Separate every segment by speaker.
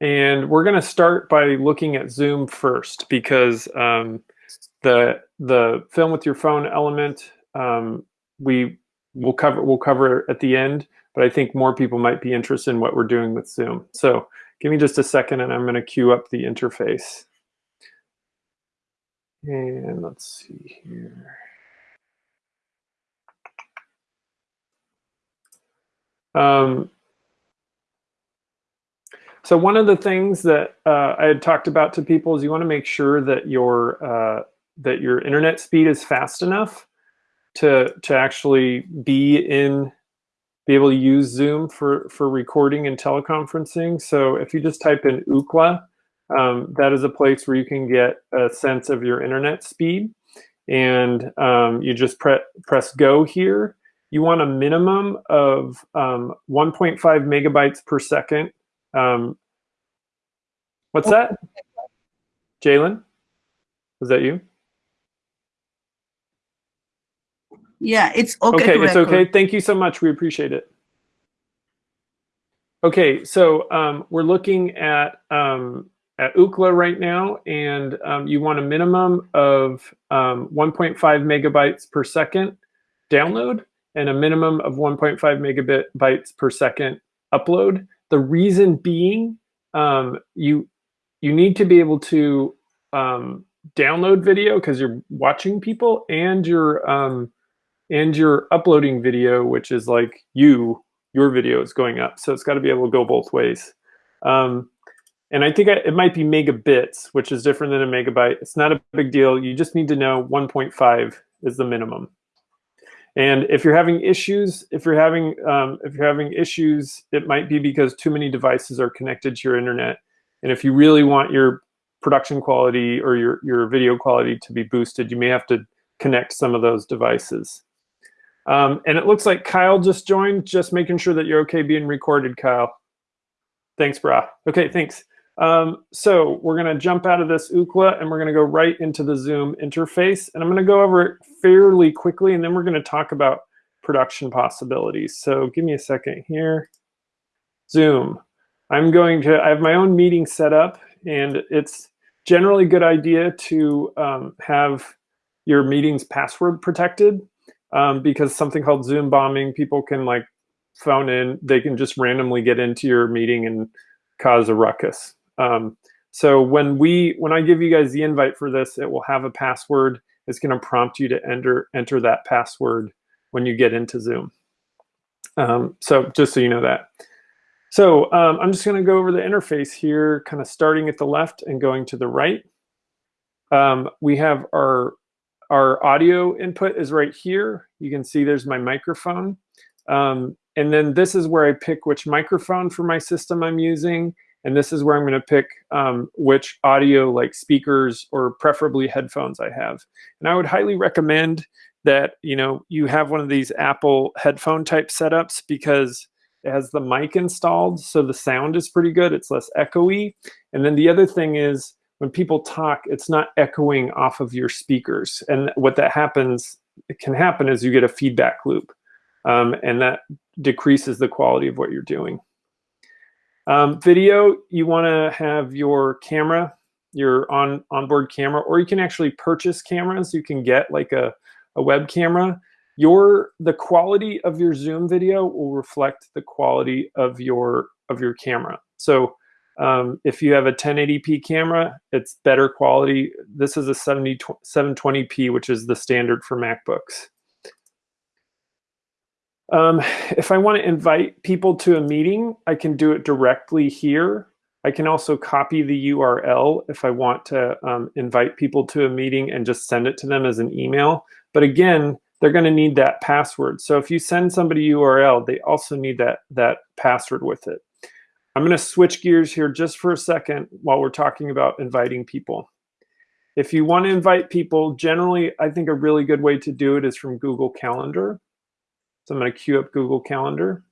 Speaker 1: and we're going to start by looking at Zoom first because um, the the film with your phone element um, we will cover we'll cover at the end, but I think more people might be interested in what we're doing with Zoom. So give me just a second, and I'm going to queue up the interface. And let's see here. Um, so one of the things that uh, I had talked about to people is you want to make sure that your uh, that your internet speed is fast enough to to actually be in be able to use Zoom for for recording and teleconferencing. So if you just type in Ookla, um, that is a place where you can get a sense of your internet speed, and um, you just pre press go here. You want a minimum of um, 1.5 megabytes per second um, what's that? Jalen? Was that you?
Speaker 2: Yeah, it's okay.
Speaker 1: Okay, it's okay. Thank you so much. We appreciate it. Okay, so um, we're looking at um, at Ookla right now, and um, you want a minimum of um, 1.5 megabytes per second download and a minimum of 1.5 megabytes per second upload. The reason being, um, you you need to be able to um, download video because you're watching people, and you're um, and you're uploading video, which is like you your video is going up. So it's got to be able to go both ways. Um, and I think it might be megabits, which is different than a megabyte. It's not a big deal. You just need to know 1.5 is the minimum. And if you're having issues, if you're having um, if you're having issues, it might be because too many devices are connected to your internet. And if you really want your production quality or your your video quality to be boosted, you may have to connect some of those devices. Um, and it looks like Kyle just joined. Just making sure that you're okay being recorded, Kyle. Thanks, brah. Okay, thanks. Um, so we're going to jump out of this Ookla and we're going to go right into the Zoom interface. And I'm going to go over it fairly quickly and then we're going to talk about production possibilities. So give me a second here. Zoom. I'm going to, I have my own meeting set up and it's generally a good idea to um, have your meetings password protected um, because something called Zoom bombing, people can like phone in, they can just randomly get into your meeting and cause a ruckus. Um, so when we when I give you guys the invite for this, it will have a password. It's going to prompt you to enter enter that password when you get into Zoom. Um, so just so you know that. So um, I'm just going to go over the interface here, kind of starting at the left and going to the right. Um, we have our our audio input is right here. You can see there's my microphone. Um, and then this is where I pick which microphone for my system I'm using. And this is where I'm going to pick um, which audio like speakers or preferably headphones I have. And I would highly recommend that you know you have one of these Apple headphone type setups because it has the mic installed so the sound is pretty good. It's less echoey. And then the other thing is when people talk, it's not echoing off of your speakers. And what that happens, it can happen is you get a feedback loop. Um, and that decreases the quality of what you're doing. Um, video, you want to have your camera, your on onboard camera, or you can actually purchase cameras. You can get like a, a web camera. Your the quality of your Zoom video will reflect the quality of your of your camera. So um, if you have a 1080p camera, it's better quality. This is a 70, 720p, which is the standard for MacBooks. Um, if I want to invite people to a meeting, I can do it directly here. I can also copy the URL if I want to um, invite people to a meeting and just send it to them as an email. But again, they're going to need that password. So if you send somebody URL, they also need that, that password with it. I'm going to switch gears here just for a second while we're talking about inviting people. If you want to invite people, generally, I think a really good way to do it is from Google Calendar. So I'm going to queue up Google Calendar.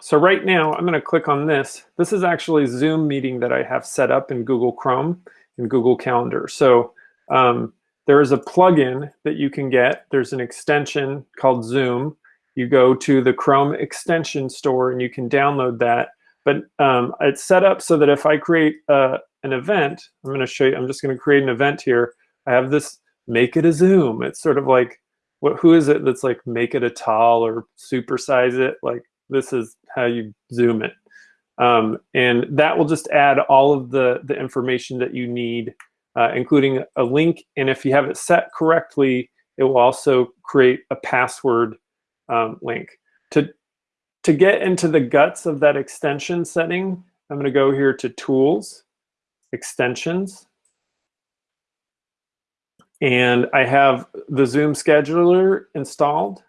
Speaker 1: So right now, I'm going to click on this. This is actually a Zoom meeting that I have set up in Google Chrome in Google Calendar. So um, there is a plugin that you can get. There's an extension called Zoom. You go to the Chrome extension store and you can download that. but um, it's set up so that if I create uh, an event, I'm going to show you, I'm just going to create an event here. I have this make it a Zoom. It's sort of like, what, who is it that's like make it a tall or supersize it? Like this is how you Zoom it. Um, and that will just add all of the, the information that you need, uh, including a link. And if you have it set correctly, it will also create a password um, link. To, to get into the guts of that extension setting, I'm going to go here to Tools, Extensions. And I have the Zoom scheduler installed.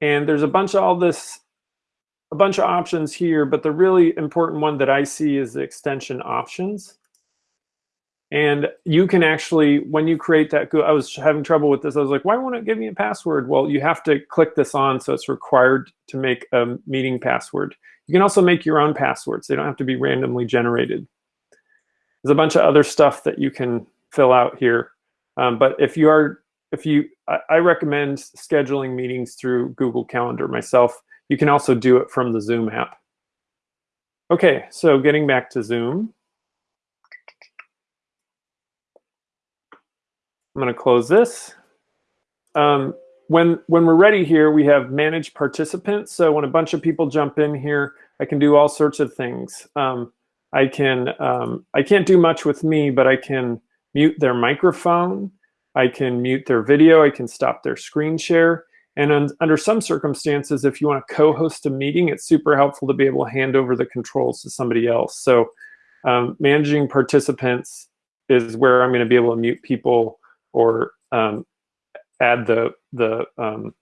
Speaker 1: And there's a bunch of all this, a bunch of options here, but the really important one that I see is the extension options. And you can actually, when you create that, I was having trouble with this. I was like, why won't it give me a password? Well, you have to click this on, so it's required to make a meeting password. You can also make your own passwords. They don't have to be randomly generated. There's a bunch of other stuff that you can fill out here. Um, but if you are, if you, I, I recommend scheduling meetings through Google Calendar myself. You can also do it from the Zoom app. Okay, so getting back to Zoom. I'm going to close this. Um, when, when we're ready here, we have manage participants. So when a bunch of people jump in here, I can do all sorts of things. Um, I can, um, I can't do much with me, but I can mute their microphone. I can mute their video. I can stop their screen share. And un under some circumstances, if you want to co-host a meeting, it's super helpful to be able to hand over the controls to somebody else. So um, managing participants is where I'm going to be able to mute people or um, add the, the, um,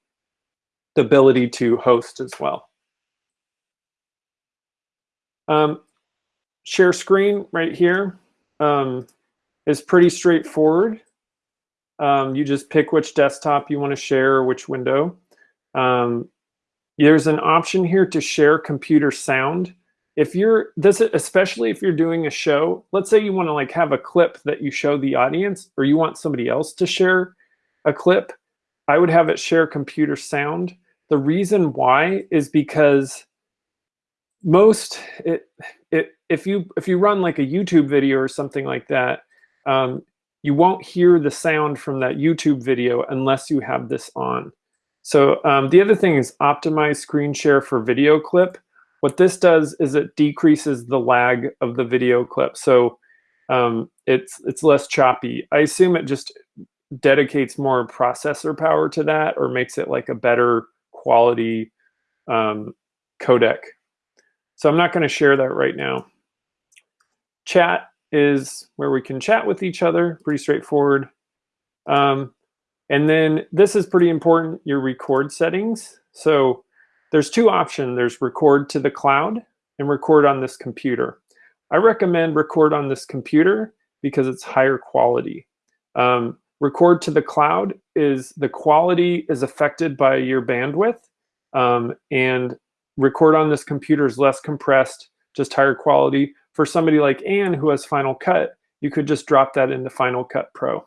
Speaker 1: the ability to host as well. Um, share screen right here um, is pretty straightforward. Um, you just pick which desktop you want to share or which window. Um, there's an option here to share computer sound. If you're this, especially if you're doing a show, let's say you want to like have a clip that you show the audience, or you want somebody else to share a clip. I would have it share computer sound. The reason why is because most it, it if you if you run like a YouTube video or something like that, um, you won't hear the sound from that YouTube video unless you have this on. So um, the other thing is optimize screen share for video clip. What this does is it decreases the lag of the video clip. So um, it's, it's less choppy. I assume it just dedicates more processor power to that or makes it like a better quality um, codec. So I'm not going to share that right now. Chat is where we can chat with each other, pretty straightforward. Um, and then this is pretty important, your record settings. So there's two options. There's record to the cloud and record on this computer. I recommend record on this computer because it's higher quality. Um, record to the cloud is the quality is affected by your bandwidth um, and record on this computer is less compressed, just higher quality. For somebody like Anne who has Final Cut, you could just drop that into Final Cut Pro.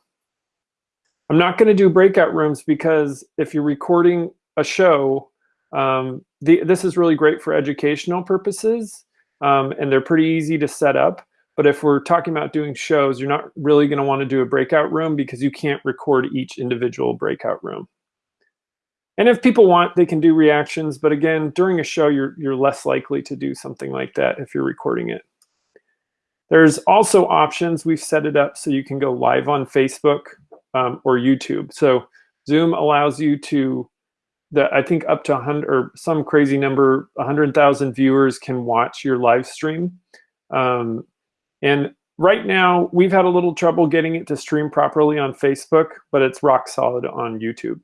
Speaker 1: I'm not going to do breakout rooms because if you're recording a show, um, the, this is really great for educational purposes, um, and they're pretty easy to set up. But if we're talking about doing shows, you're not really going to want to do a breakout room because you can't record each individual breakout room. And if people want, they can do reactions. But again, during a show, you're, you're less likely to do something like that if you're recording it. There's also options. We've set it up so you can go live on Facebook um, or YouTube. So Zoom allows you to, the, I think up to 100 or some crazy number, 100,000 viewers can watch your live stream. Um, and right now, we've had a little trouble getting it to stream properly on Facebook, but it's rock solid on YouTube.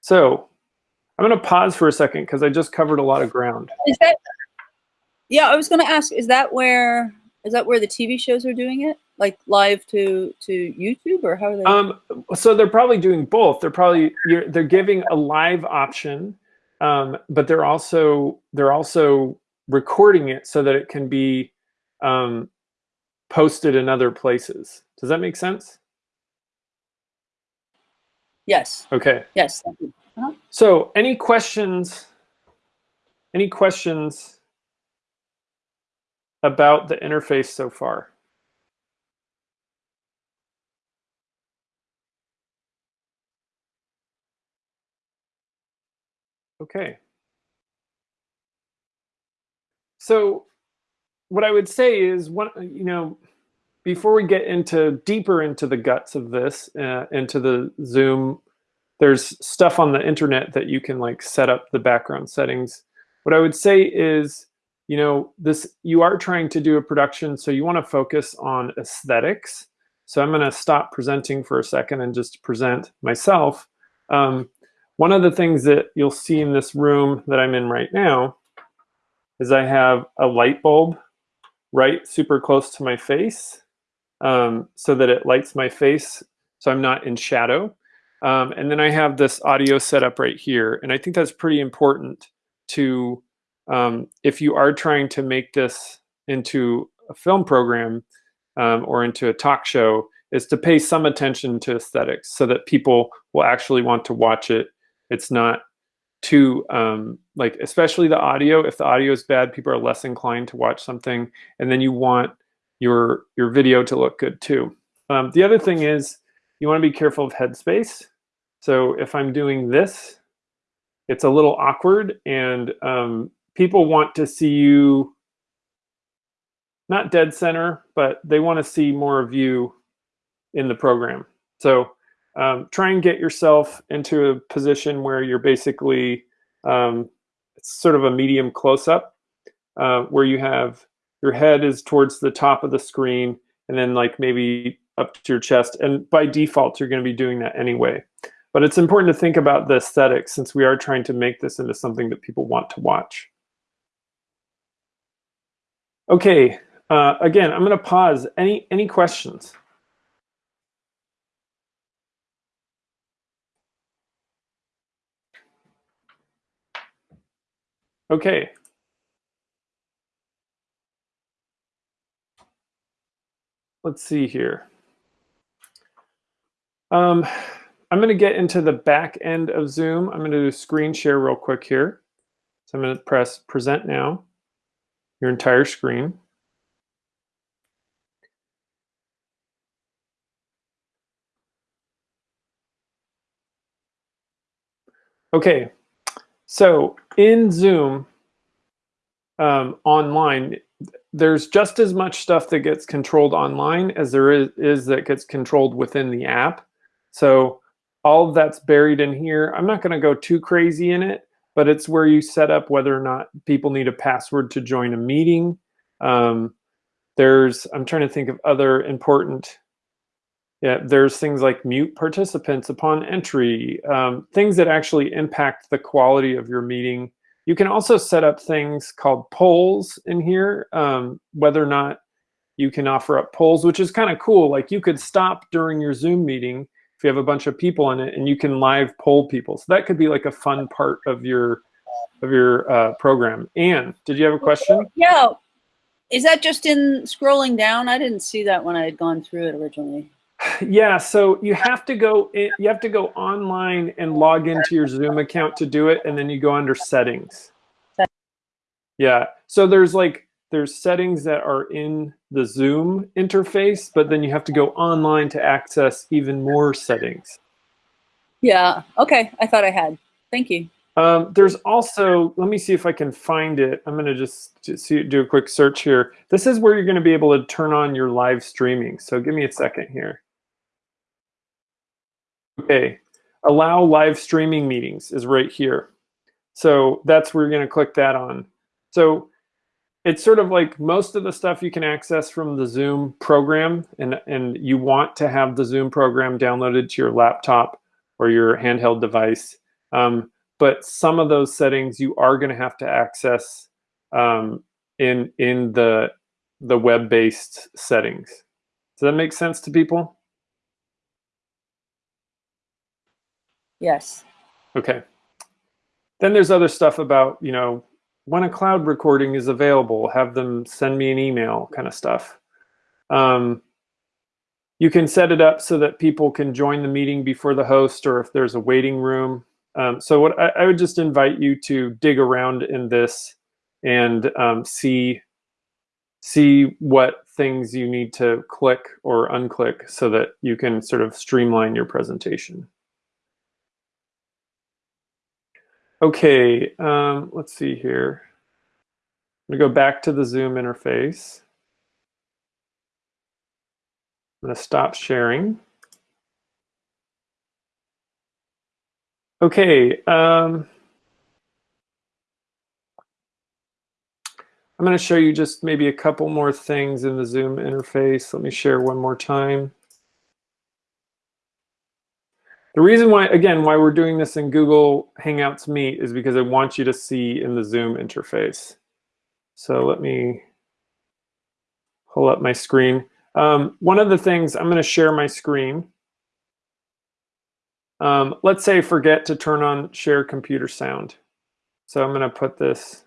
Speaker 1: So I'm going to pause for a second because I just covered a lot of ground.
Speaker 3: Is that yeah, I was going to ask, is that where is that where the TV shows are doing it? Like live to to YouTube or how are they?
Speaker 1: Um, so they're probably doing both. They're probably they're giving a live option, um, but they're also they're also recording it so that it can be um, posted in other places. Does that make sense?
Speaker 3: Yes.
Speaker 1: Okay.
Speaker 3: Yes. Uh -huh.
Speaker 1: So any questions any questions about the interface so far? Okay. So what I would say is, one, you know, before we get into deeper into the guts of this, uh, into the Zoom, there's stuff on the internet that you can like set up the background settings. What I would say is, you know, this you are trying to do a production, so you want to focus on aesthetics. So I'm going to stop presenting for a second and just present myself. Um, one of the things that you'll see in this room that I'm in right now is I have a light bulb right super close to my face um, so that it lights my face so I'm not in shadow. Um, and then I have this audio setup right here. And I think that's pretty important to, um, if you are trying to make this into a film program um, or into a talk show, is to pay some attention to aesthetics so that people will actually want to watch it. It's not too, um, like, especially the audio. If the audio is bad, people are less inclined to watch something. And then you want your, your video to look good too. Um, the other thing is you want to be careful of headspace. So if I'm doing this, it's a little awkward and um, people want to see you not dead center, but they want to see more of you in the program. So um, try and get yourself into a position where you're basically, um, it's sort of a medium close-up uh, where you have your head is towards the top of the screen and then like maybe up to your chest. And by default, you're going to be doing that anyway. But it's important to think about the aesthetics since we are trying to make this into something that people want to watch. Okay, uh, again, I'm going to pause. Any, any questions? Okay. Let's see here. Um, I'm going to get into the back end of Zoom. I'm going to do screen share real quick here. So I'm going to press present now, your entire screen. Okay, so in Zoom um, online, there's just as much stuff that gets controlled online as there is, is that gets controlled within the app. So all of that's buried in here. I'm not going to go too crazy in it, but it's where you set up whether or not people need a password to join a meeting. Um, there's, I'm trying to think of other important, yeah, there's things like mute participants upon entry, um, things that actually impact the quality of your meeting. You can also set up things called polls in here, um, whether or not you can offer up polls, which is kind of cool. Like you could stop during your Zoom meeting if you have a bunch of people in it and you can live poll people. So that could be like a fun part of your of your uh, program. Anne, did you have a question?
Speaker 3: Yeah. Is that just in scrolling down? I didn't see that when I had gone through it originally.
Speaker 1: Yeah, so you have to go in, you have to go online and log into your Zoom account to do it and then you go under settings. Yeah. So there's like there's settings that are in the Zoom interface, but then you have to go online to access even more settings.
Speaker 3: Yeah. Okay. I thought I had. Thank you.
Speaker 1: Um, there's also, let me see if I can find it. I'm going to just, just see, do a quick search here. This is where you're going to be able to turn on your live streaming. So give me a second here. Okay. Allow live streaming meetings is right here. So that's where you're going to click that on. So it's sort of like most of the stuff you can access from the Zoom program and, and you want to have the Zoom program downloaded to your laptop or your handheld device. Um, but some of those settings you are going to have to access um, in, in the, the web-based settings. Does that make sense to people?
Speaker 3: Yes.
Speaker 1: Okay. Then there's other stuff about, you know, when a cloud recording is available, have them send me an email kind of stuff. Um, you can set it up so that people can join the meeting before the host or if there's a waiting room. Um, so what I, I would just invite you to dig around in this and um, see see what things you need to click or unclick so that you can sort of streamline your presentation. Okay, um, let's see here. I'm gonna go back to the Zoom interface. I'm gonna stop sharing. Okay, um, I'm to show you just maybe a couple more things in the Zoom interface. Let me share one more time. The reason why, again, why we're doing this in Google Hangouts Meet is because I want you to see in the Zoom interface. So let me pull up my screen. Um, one of the things, I'm going to share my screen. Um, let's say forget to turn on share computer sound. So I'm going to put this,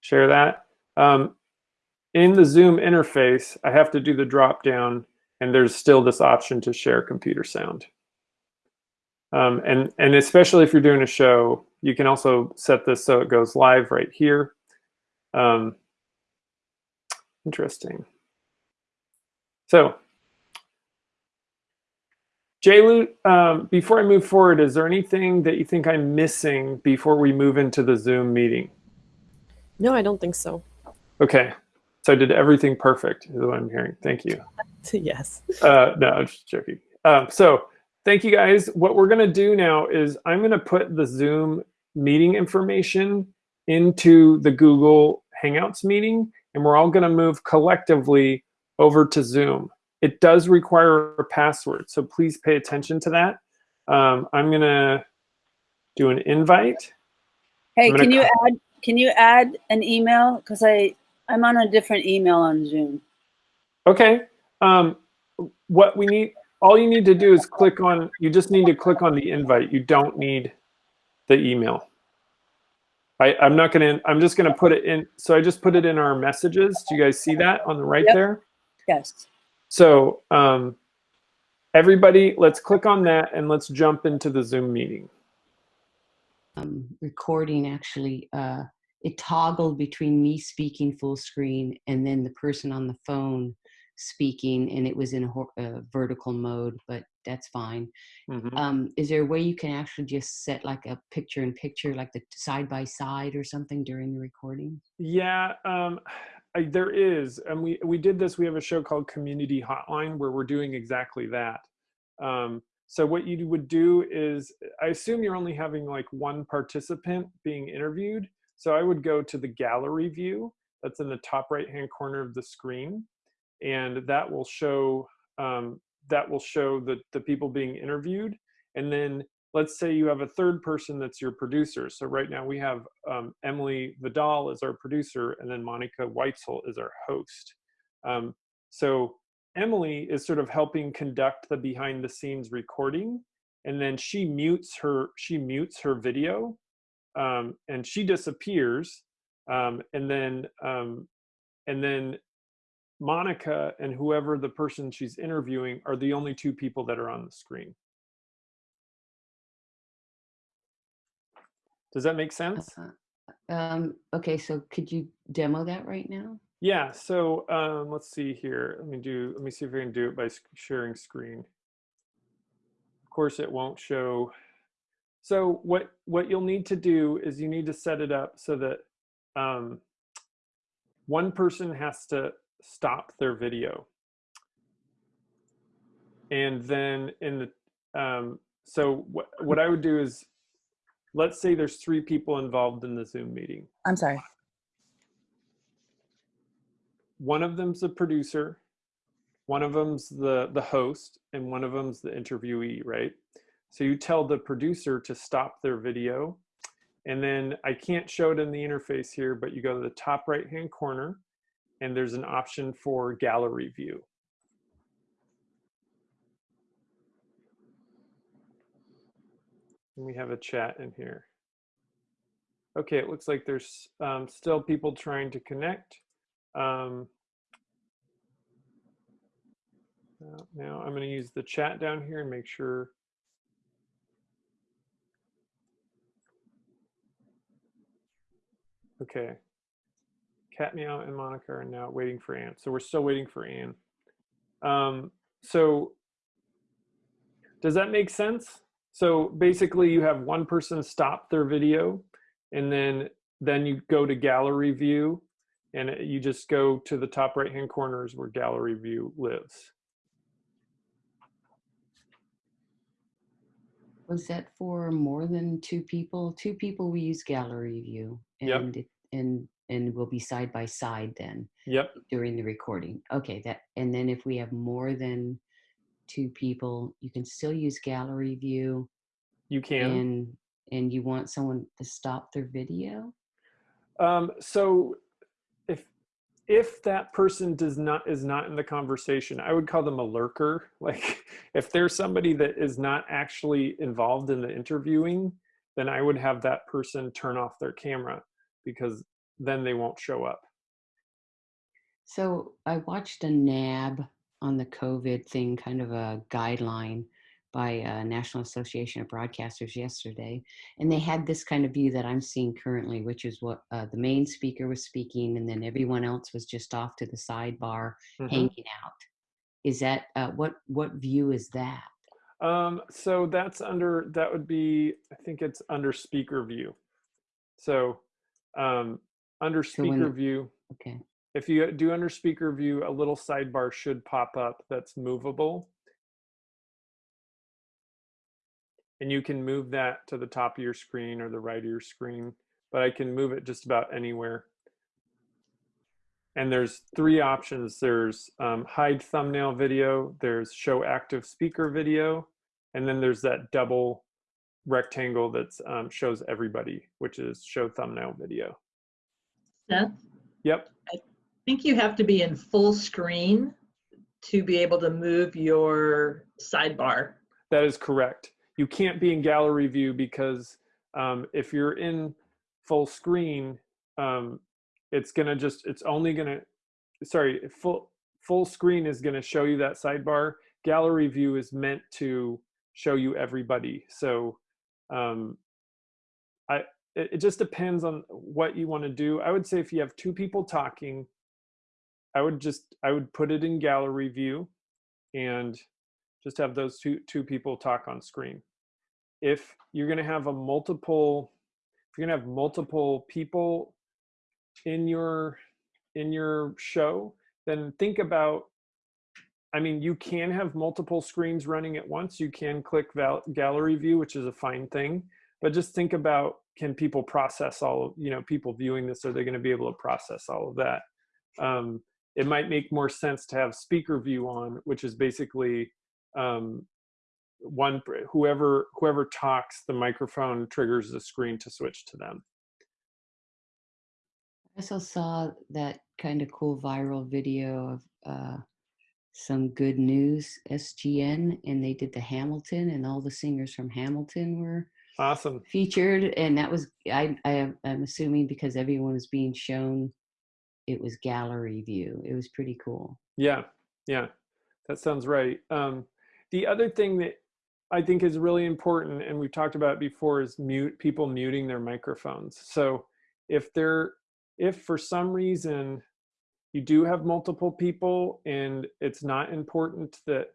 Speaker 1: share that. Um, in the Zoom interface, I have to do the drop down and there's still this option to share computer sound. Um, and, and especially if you're doing a show, you can also set this so it goes live right here. Um, interesting. So, Jaylu, um, before I move forward, is there anything that you think I'm missing before we move into the Zoom meeting?
Speaker 4: No, I don't think so.
Speaker 1: Okay. So I did everything perfect is what I'm hearing. Thank you.
Speaker 4: yes.
Speaker 1: Uh, no, I'm just joking. Um, so thank you guys. What we're going to do now is I'm going to put the Zoom meeting information into the Google Hangouts meeting, and we're all going to move collectively over to Zoom. It does require a password, so please pay attention to that. Um, I'm going to do an invite.
Speaker 3: Hey, can you add can you add an email? Because I I'm on a different email on Zoom.
Speaker 1: Okay. Um, what we need, all you need to do is click on, you just need to click on the invite. You don't need the email. I, I'm not going to, I'm just going to put it in. So I just put it in our messages. Do you guys see that on the right
Speaker 3: Yep.
Speaker 1: there?
Speaker 3: Yes.
Speaker 1: So um, everybody, let's click on that and let's jump into the Zoom meeting.
Speaker 5: um, recording actually uh, it toggled between me speaking full screen and then the person on the phone speaking and it was in a, hor- uh, vertical mode but that's fine um, is there a way you can actually just set like a picture in picture like the side by side or something during the recording
Speaker 1: Yeah, um, I, there is, and we we did this. We have a show called Community Hotline where we're doing exactly that. Um, so what you would do is, I assume you're only having like one participant being interviewed. So I would go to the gallery view that's in the top right hand corner of the screen, and that will show um, that will show the the people being interviewed, and then let's say you have a third person that's your producer. So right now we have um, Emily Vidal as our producer, and then Monica Weitzel is our host. Um, so Emily is sort of helping conduct the behind the scenes recording, and then she mutes her she mutes her video, um, and she disappears, um, and then um, and then Monica and whoever the person she's interviewing are the only two people that are on the screen. Does that make sense?
Speaker 5: uh, um, okay so could you demo that right now
Speaker 1: Yeah, so um, let's see here. Let me do, let me see if I can do it by sharing screen. Of course, it won't show. So what, what you'll need to do is you need to set it up so that um, one person has to stop their video. And then in the, um, so what, what I would do is, let's say there's three people involved in the Zoom meeting.
Speaker 2: I'm sorry.
Speaker 1: one of them's the producer, one of them's the the host, and one of them's the interviewee, right? So you tell the producer to stop their video, and then I can't show it in the interface here, but you go to the top right hand corner, and there's an option for gallery view. And we have a chat in here. Okay, it looks like there's um, still people trying to connect. Um, uh, now I'm gonna use the chat down here and make sure Okay, Cat Meow and Monica are now waiting for Anne. So we're still waiting for Anne. Um, so does that make sense? So basically you have one person stop their video and then then you go to gallery view and you just go to the top right hand corners where gallery view lives.
Speaker 5: Was that for more than two people? Two people, we use gallery view.
Speaker 1: Yep.
Speaker 5: And, it- and, and we'll be side by side then
Speaker 1: Yep.
Speaker 5: during the recording. Okay, that, and then if we have more than two people, you can still use gallery view
Speaker 1: You can.
Speaker 5: and, and you want someone to stop their video?
Speaker 1: Um, so if if that person does not is not in the conversation, I would call them a lurker. Like if there's somebody that is not actually involved in the interviewing, then I would have that person turn off their camera because then they won't show up.
Speaker 5: So I watched a NAB on the COVID thing, kind of a guideline by uh, National Association of Broadcasters yesterday, and they had this kind of view that I'm seeing currently, which is what uh, the main speaker was speaking, and then everyone else was just off to the sidebar
Speaker 1: Mhm.
Speaker 5: hanging out. Is that uh, what what view is that?
Speaker 1: Um, so that's under that would be I think it's under speaker view. So um, under
Speaker 5: So
Speaker 1: speaker
Speaker 5: the-
Speaker 1: view,
Speaker 5: Okay,
Speaker 1: if you do under speaker view, a little sidebar should pop up that's movable. And you can move that to the top of your screen or the right of your screen, but I can move it just about anywhere. And there's three options. There's um, hide thumbnail video, there's show active speaker video, and then there's that double rectangle that um, shows everybody, which is show thumbnail video.
Speaker 6: Seth,
Speaker 1: Yep.
Speaker 6: I think you have to be in full screen to be able to move your sidebar.
Speaker 1: That is correct. You can't be in gallery view because um, if you're in full screen, um, it's gonna just it's only gonna sorry full full screen is gonna show you that sidebar. Gallery view is meant to show you everybody. So um, I it, it just depends on what you want to do. I would say if you have two people talking, I would just I would put it in gallery view and just have those two two people talk on screen. If you're going to have a multiple if you're going to have multiple people in your in your show, then think about I mean, you can have multiple screens running at once. You can click gallery view, which is a fine thing, but just think about can people process all you know, people viewing this, are they going to be able to process all of that? Um, it might make more sense to have speaker view on, which is basically um, one whoever whoever talks, the microphone triggers the screen to switch to them.
Speaker 5: I also saw that kind of cool viral video of uh, some good news SGN, and they did the Hamilton, and all the singers from Hamilton were
Speaker 1: Awesome.
Speaker 5: featured, and that was I, I am- I'm assuming because everyone was being shown, it was gallery view. It was pretty cool.
Speaker 1: Yeah, yeah, that sounds right. Um, the other thing that I think is really important, and we've talked about before, is mute people muting their microphones. So if they're if for some reason you do have multiple people and it's not important that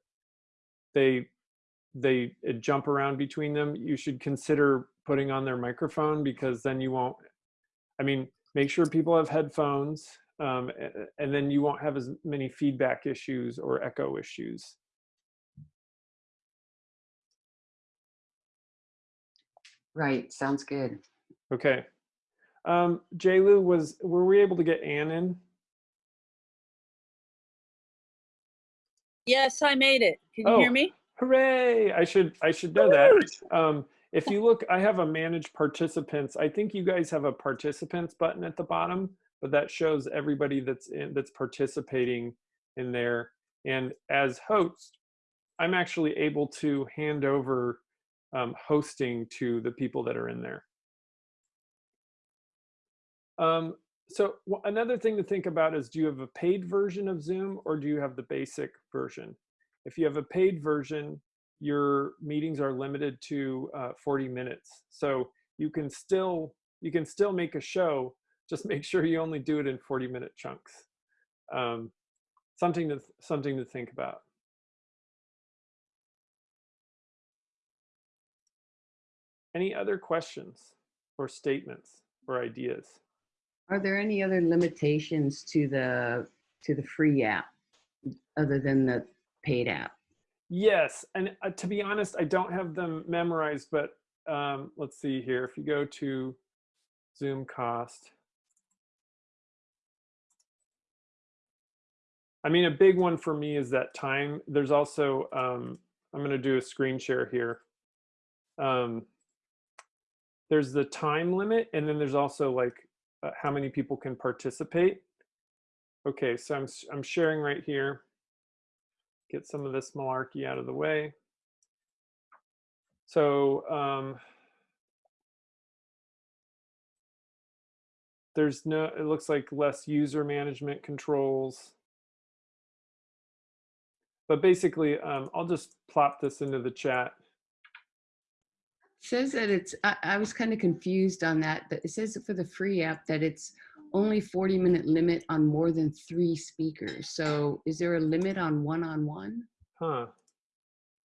Speaker 1: they they uh, jump around between them, you should consider putting on their microphone because then you won't. I mean, make sure people have headphones, um, and then you won't have as many feedback issues or echo issues.
Speaker 5: Right. Sounds good.
Speaker 1: Okay. Um, Lu was were we able to get Anne in?
Speaker 3: Yes, I made it. Can you
Speaker 1: Oh.
Speaker 3: hear me?
Speaker 1: Hooray! I should I should know that. Um, if you look, I have a manage participants. I think you guys have a participants button at the bottom, but that shows everybody that's in that's participating in there. And as host, I'm actually able to hand over um, hosting to the people that are in there. Um, so another thing to think about is do you have a paid version of Zoom or do you have the basic version? If you have a paid version, your meetings are limited to uh, 40 minutes. So you can still you can still make a show, just make sure you only do it in 40 minute chunks. Um, something to something to think about. Any other questions or statements or ideas?
Speaker 5: Are there any other limitations to the to the free app other than the paid app?
Speaker 1: Yes, and uh, to be honest, I don't have them memorized, but um, let's see here. If you go to Zoom cost, I mean, a big one for me is that time. There's also, um, I'm going to do a screen share here. Um, there's the time limit, and then there's also like uh, how many people can participate. Okay, so I'm, I'm sharing right here. Get some of this malarkey out of the way. So um, there's no, it looks like less user management controls. But basically, um, I'll just plop this into the chat.
Speaker 5: says that it's I, I was kind of confused on that but it says for the free app that it's only 40 minute limit on more than three speakers so is there a limit on one-on-one
Speaker 1: Huh.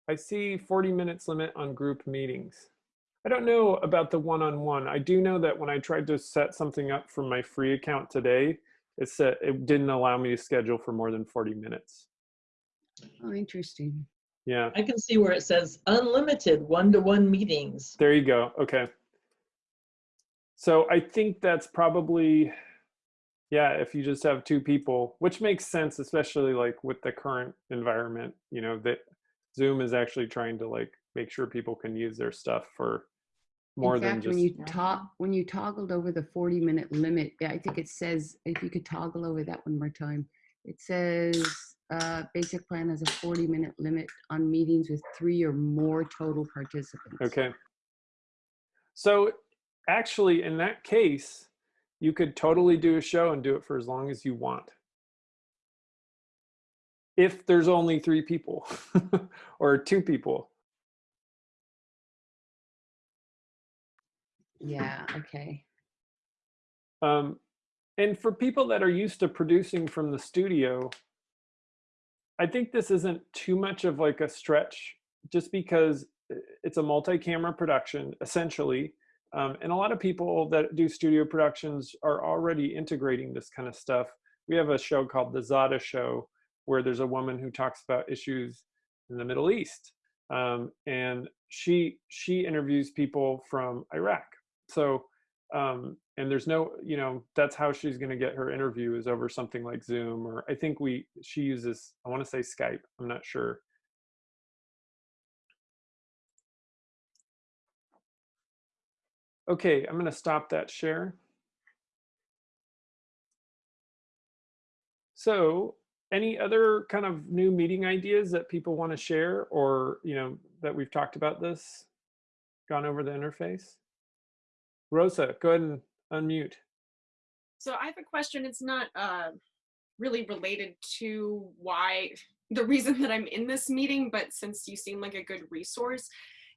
Speaker 1: I see 40 minutes limit on group meetings. I don't know about the one-on-one. I do know that when I tried to set something up for my free account today, it said it didn't allow me to schedule for more than 40 minutes.
Speaker 5: oh interesting
Speaker 1: Yeah,
Speaker 6: I can see where it says unlimited one-to-one meetings.
Speaker 1: there you go. Okay. So I think that's probably, yeah, if you just have two people, which makes sense, especially like with the current environment, you know, that Zoom is actually trying to like make sure people can use their stuff for more
Speaker 5: in
Speaker 1: than just
Speaker 5: when you talk when you toggled over the 40 minute limit yeah, i think it says if you could toggle over that one more time it says uh, basic plan has a 40 minute limit on meetings with three or more total participants
Speaker 1: Okay. So actually, in that case, you could totally do a show and do it for as long as you want. If there's only three people or two people.
Speaker 5: yeah okay
Speaker 1: Um, and for people that are used to producing from the studio, I think this isn't too much of like a stretch just because it's a multi-camera production essentially. Um, and a lot of people that do studio productions are already integrating this kind of stuff. We have a show called The Zada Show where there's a woman who talks about issues in the Middle East. Um, and she she interviews people from Iraq. So um, and there's no you know that's how she's going to get her interview is over something like zoom or i think we she uses i want to say skype i'm not sure okay i'm going to stop that share so any other kind of new meeting ideas that people want to share or you know that we've talked about this gone over the interface rosa go ahead and unmute.
Speaker 7: So I have a question. It's not uh, really related to why the reason that I'm in this meeting, but since you seem like a good resource,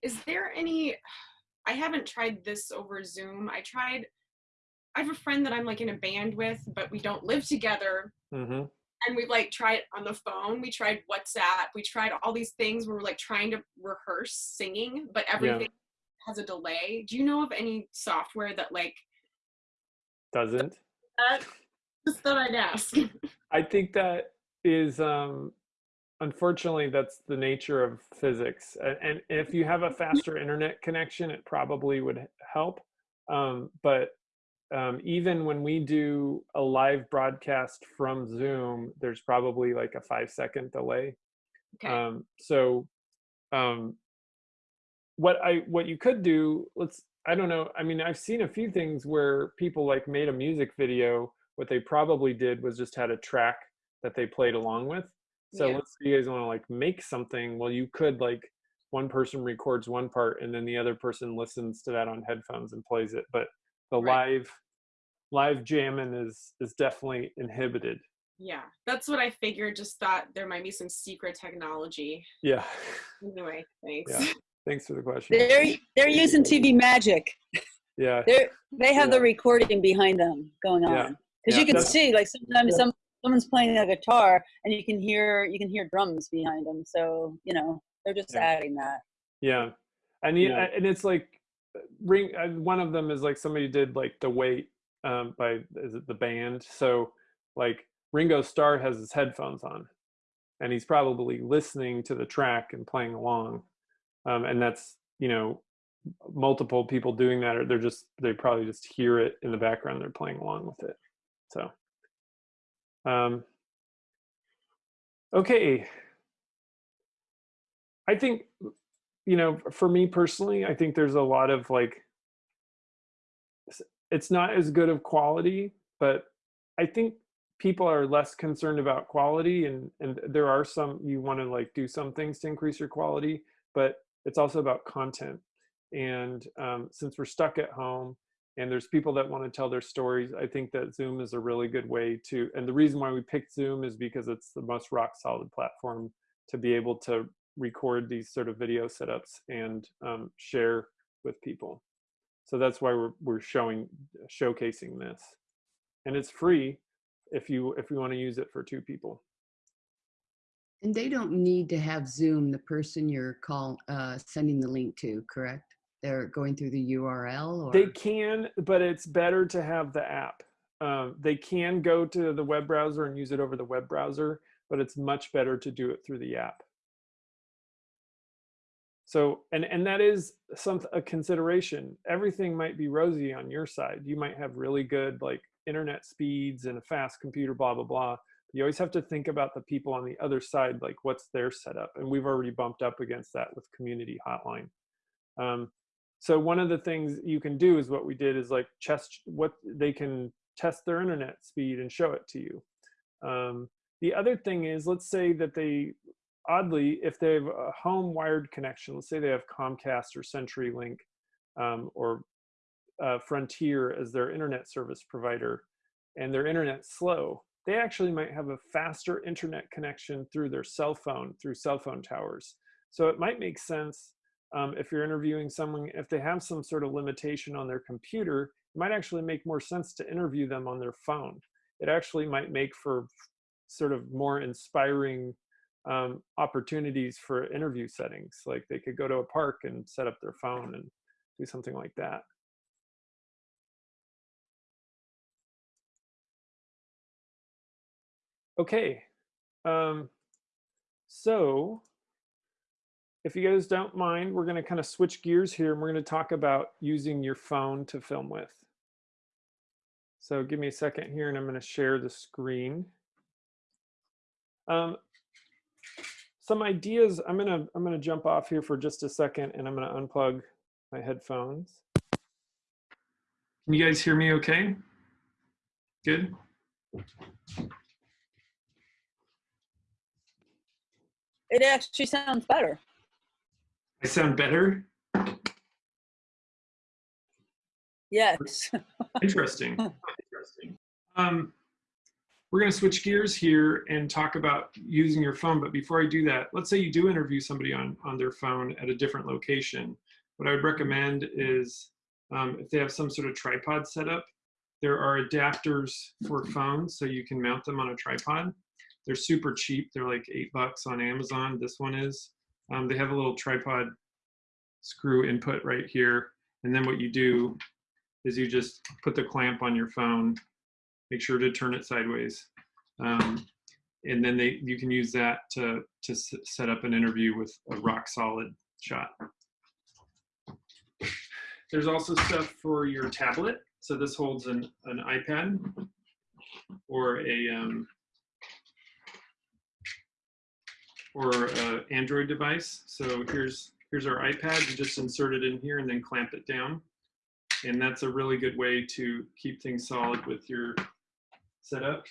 Speaker 7: is there any? I haven't tried this over Zoom. I tried. I have a friend that I'm like in a band with, but we don't live together.
Speaker 1: Mm-hmm.
Speaker 7: And we like tried on the phone. We tried WhatsApp. We tried all these things where we're like trying to rehearse singing, but everything yeah. has a delay. Do you know of any software that like
Speaker 1: doesn't.
Speaker 7: Just thought I'd ask.
Speaker 1: I think that is, um, unfortunately, that's the nature of physics. And, if you have a faster internet connection, it probably would help. Um, but um, even when we do a live broadcast from Zoom, there's probably like a five second delay.
Speaker 7: Okay.
Speaker 1: Um, so, um, what I what you could do, let's I don't know. I mean, I've seen a few things where people like made a music video. What they probably did was just had a track that they played along with. So
Speaker 7: Yeah.
Speaker 1: let's say you guys want to like make something. Well, you could like one person records one part and then the other person listens to that on headphones and plays it. But the
Speaker 7: Right.
Speaker 1: live live jamming is is definitely inhibited.
Speaker 7: yeah, that's what I figured. Just thought there might be some secret technology.
Speaker 1: Yeah.
Speaker 7: Anyway, thanks.
Speaker 1: Yeah. Thanks for the question.
Speaker 3: They're they're using TV Magic.
Speaker 1: yeah,
Speaker 3: They're, they have the recording behind them going on. Because
Speaker 1: Yeah,
Speaker 3: you can
Speaker 1: that's-
Speaker 3: see, like sometimes
Speaker 1: Yeah.
Speaker 3: some someone's playing a guitar and you can hear you can hear drums behind them. So you know they're just
Speaker 1: Yeah.
Speaker 3: adding that.
Speaker 1: yeah, and you,
Speaker 8: Yeah.
Speaker 1: and it's like ring. uh, One of them is like somebody did like the wait um, by is it the band? So like Ringo Starr has his headphones on, and he's probably listening to the track and playing along, um, and that's you know multiple people doing that or they're just they probably just hear it in the background they're playing along with it so um okay. I think you know for me personally i think there's a lot of like it's not as good of quality but i think people are less concerned about quality and and there are some you want to like do some things to increase your quality but it's also about content. And um, since we're stuck at home and there's people that want to tell their stories i think that zoom is a really good way to and the reason why we picked zoom is because it's the most rock solid platform to be able to record these sort of video setups and um, share with people. So that's why we're, we're showing showcasing this. And it's free if you if you want to use it for two people.
Speaker 5: And they don't need to have Zoom, the person you're call, uh, sending the link to, correct? They're going through the URL or?
Speaker 1: They can, but it's better to have the app. Um, they can go to the web browser and use it over the web browser, but it's much better to do it through the app. So, and and that is some a consideration. Everything might be rosy on your side. You might have really good like internet speeds and a fast computer, blah blah blah. You always have to think about the people on the other side, like what's their setup. And we've already bumped up against that with Community Hotline. Um, so one of the things you can do is what we did is like test what they can test their internet speed and show it to you. Um, the other thing is, let's say that they, oddly, if they have a home wired connection, let's say they have Comcast or CenturyLink um, or uh, Frontier as their internet service provider, and their internet's slow, they actually might have a faster internet connection through their cell phone, through cell phone towers. So it might make sense um, if you're interviewing someone, if they have some sort of limitation on their computer, it might actually make more sense to interview them on their phone. It actually might make for sort of more inspiring um, opportunities for interview settings. Like they could go to a park and set up their phone and do something like that. Okay, um, so if you guys don't mind, we're going to kind of switch gears here and we're going to talk about using your phone to film with. So give me a second here and I'm going to share the screen. Um, some ideas, I'm going to I'm going to jump off here for just a second and I'm going to unplug my headphones. Can you guys hear me okay? Good.
Speaker 3: It actually sounds better.
Speaker 1: I sound better.
Speaker 3: Yes.
Speaker 1: Interesting. Interesting. Um, we're going to switch gears here and talk about using your phone. But before I do that, let's say you do interview somebody on, on their phone at a different location. What I would recommend is um, if they have some sort of tripod set up, there are adapters for phones so you can mount them on a tripod. They're super cheap. They're like eight bucks on Amazon. This one is. Um, they have a little tripod screw input right here. And then what you do is you just put the clamp on your phone, make sure to turn it sideways. Um, and then they, you can use that to, to set up an interview with a rock solid shot. There's also stuff for your tablet. So this holds an, an iPad or a, um, or a Android device. So here's, here's our iPad. You just insert it in here and then clamp it down and that's a really good way to keep things solid with your setup.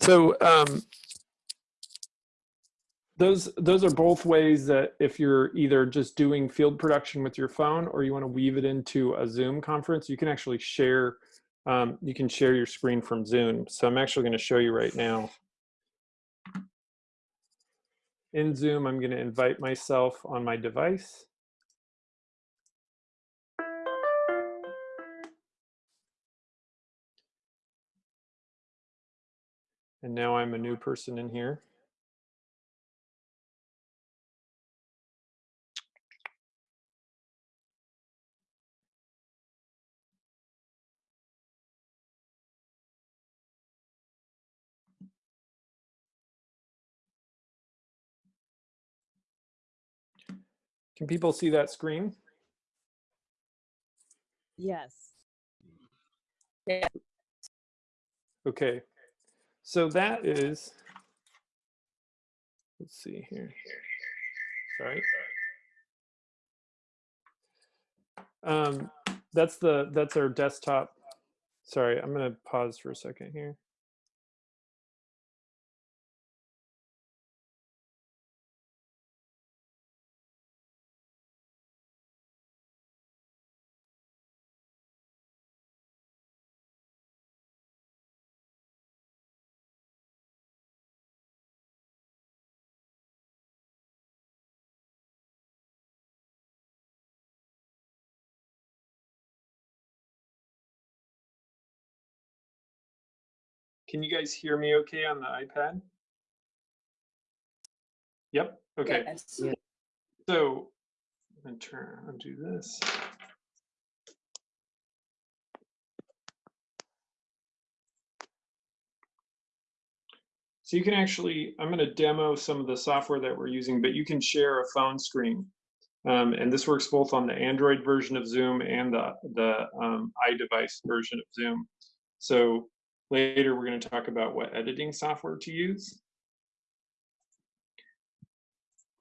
Speaker 1: So um, those those are both ways that if you're either just doing field production with your phone or you want to weave it into a Zoom conference, you can actually share um, you can share your screen from Zoom. So I'm actually going to show you right now. In Zoom, I'm going to invite myself on my device. And now I'm a new person in here. Can people see that screen?
Speaker 4: Yes.
Speaker 1: Okay, so that is, let's see here. Sorry. Um, that's the, that's our desktop. Sorry, I'm gonna pause for a second here. Can you guys hear me okay on the iPad? Yep, okay.
Speaker 3: Yes.
Speaker 1: So, I'm gonna turn, undo this. So you can actually, I'm gonna demo some of the software that we're using, but you can share a phone screen. Um, and this works both on the Android version of Zoom and the, the um, iDevice version of Zoom. So later we're gonna talk about what editing software to use.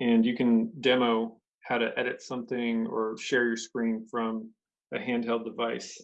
Speaker 1: And you can demo how to edit something or share your screen from a handheld device.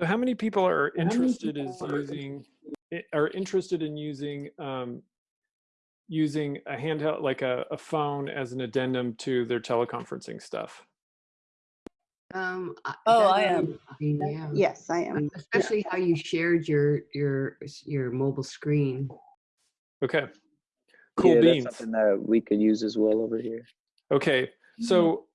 Speaker 1: So how many people are interested is using are interested in using um, using a handheld like a, a phone as an addendum to their teleconferencing stuff?
Speaker 5: Um,
Speaker 3: Oh,
Speaker 5: that
Speaker 3: I am.
Speaker 5: interesting, Yeah.
Speaker 2: Yes, I am.
Speaker 5: Especially how you shared your, your, your mobile screen.
Speaker 1: Okay. Cool
Speaker 8: yeah,
Speaker 1: beans.
Speaker 8: That's something that we could use as well over here.
Speaker 1: Okay, so,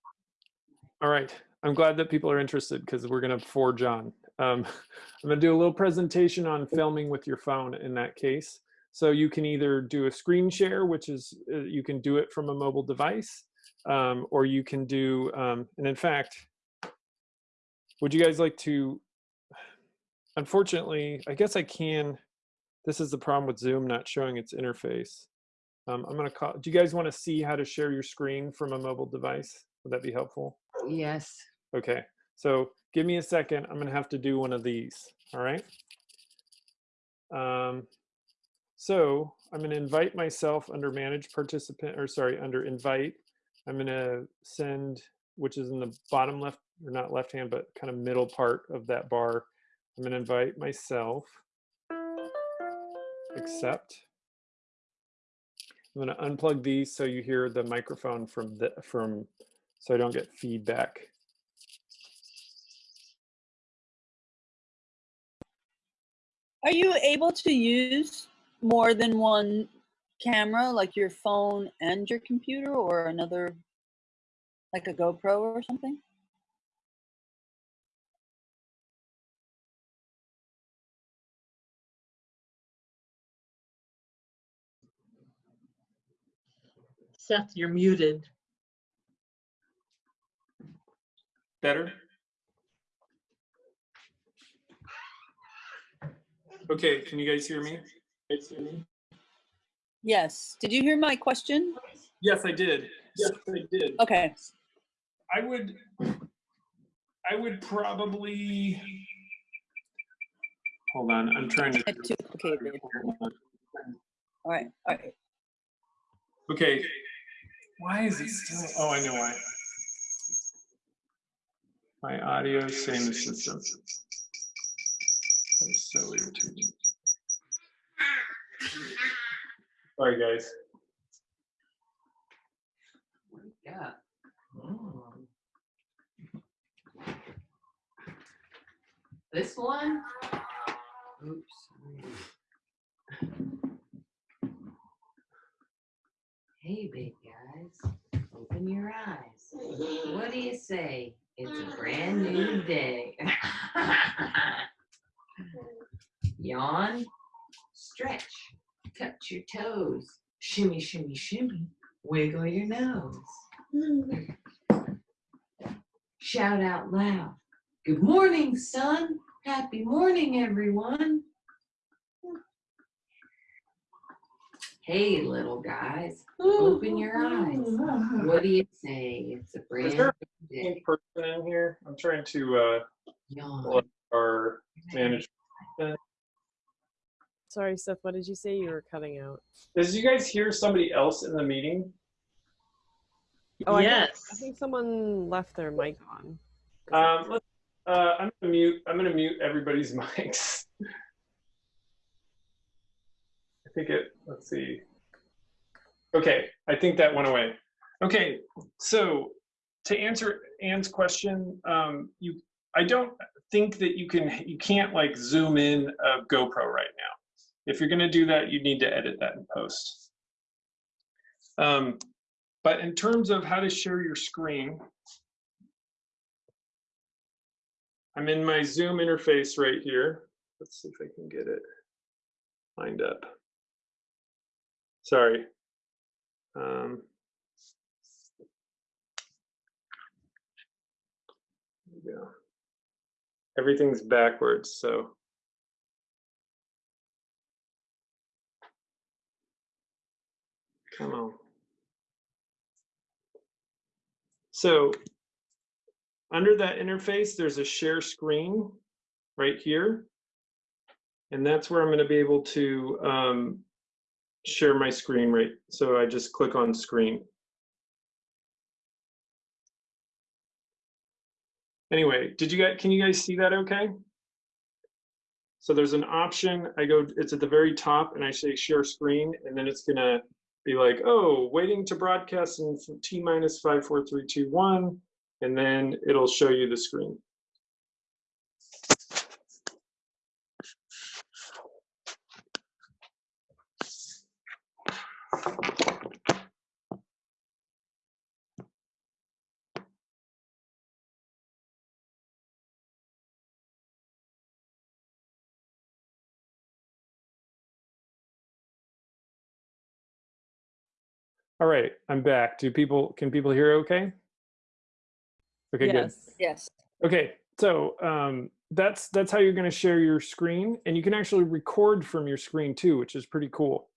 Speaker 1: all right, I'm glad that people are interested because we're gonna forge on. Um, I'm gonna do a little presentation on filming with your phone in that case. So you can either do a screen share, which is, uh, you can do it from a mobile device, um, or you can do, um, and in fact, would you guys like to, unfortunately, I guess I can, this is the problem with Zoom not showing its interface. Um, I'm gonna call, do you guys wanna see how to share your screen from a mobile device? Would that be helpful?
Speaker 5: Yes.
Speaker 1: Okay, so give me a second. I'm gonna have to do one of these, all right? Um, so I'm gonna invite myself under manage participant, or sorry, under invite. I'm gonna send, which is in the bottom left, or not left hand, but kind of middle part of that bar. I'm gonna invite myself. Accept. I'm gonna unplug these so you hear the microphone from the, from, so I don't get feedback.
Speaker 3: Are you able to use more than one camera, like your phone and your computer, or another, like a GoPro or something?
Speaker 6: Seth, you're muted.
Speaker 1: Better? Okay, can you guys hear me? Guys hear me?
Speaker 3: Yes. Did you hear my question?
Speaker 1: Yes, I did. Yes, I did.
Speaker 3: Okay.
Speaker 1: I would, I would probably, hold on, I'm trying to.
Speaker 3: Too. All right. All right.
Speaker 1: Okay, why is it still, oh, I know why. My audio same system. That's so irritating. Sorry, guys.
Speaker 5: Yeah. This one? Oops. Hey, big guys, open your eyes. What do you say? It's a brand new day. Yawn, stretch, touch your toes, shimmy, shimmy, shimmy, wiggle your nose. Shout out loud. Good morning, son. Happy morning, everyone. Hey, little guys, open your eyes. What do you say? It's a brand
Speaker 1: there
Speaker 5: new
Speaker 1: In
Speaker 5: day.
Speaker 1: person in here, I'm trying to, uh,
Speaker 5: Yawn.
Speaker 1: Pull up our management.
Speaker 4: Sorry, Seth, what did you say? You were cutting out.
Speaker 1: Did you guys hear somebody else in the meeting?
Speaker 4: Oh, I think-
Speaker 6: yes.
Speaker 4: I think someone left their mic on.
Speaker 1: Um, let's, uh, I'm gonna mute, I'm gonna mute everybody's mics. I think it, let's see. Okay, I think that went away. Okay, so to answer Anne's question, um, you, I don't think that you can, you can't like zoom in a GoPro right now. If you're gonna do that, you need to edit that in post. Um, but in terms of how to share your screen, I'm in my Zoom interface right here. Let's see if I can get it lined up. Sorry. Um, there we go. Everything's backwards, so. Come on. So under that interface, there's a share screen right here. And that's where I'm going to be able to um, share my screen right. So I just click on screen. Anyway, did you guys, can you guys see that okay? So there's an option, I go, it's at the very top and I say share screen and then it's gonna be like, oh, waiting to broadcast in T minus five, four, three, two, one and then it'll show you the screen. All right, I'm back. Do people, can people hear okay? Okay, good.
Speaker 4: yes.
Speaker 3: Yes.
Speaker 1: Okay, so um, that's that's how you're going to share your screen, and you can actually record from your screen too, which is pretty cool.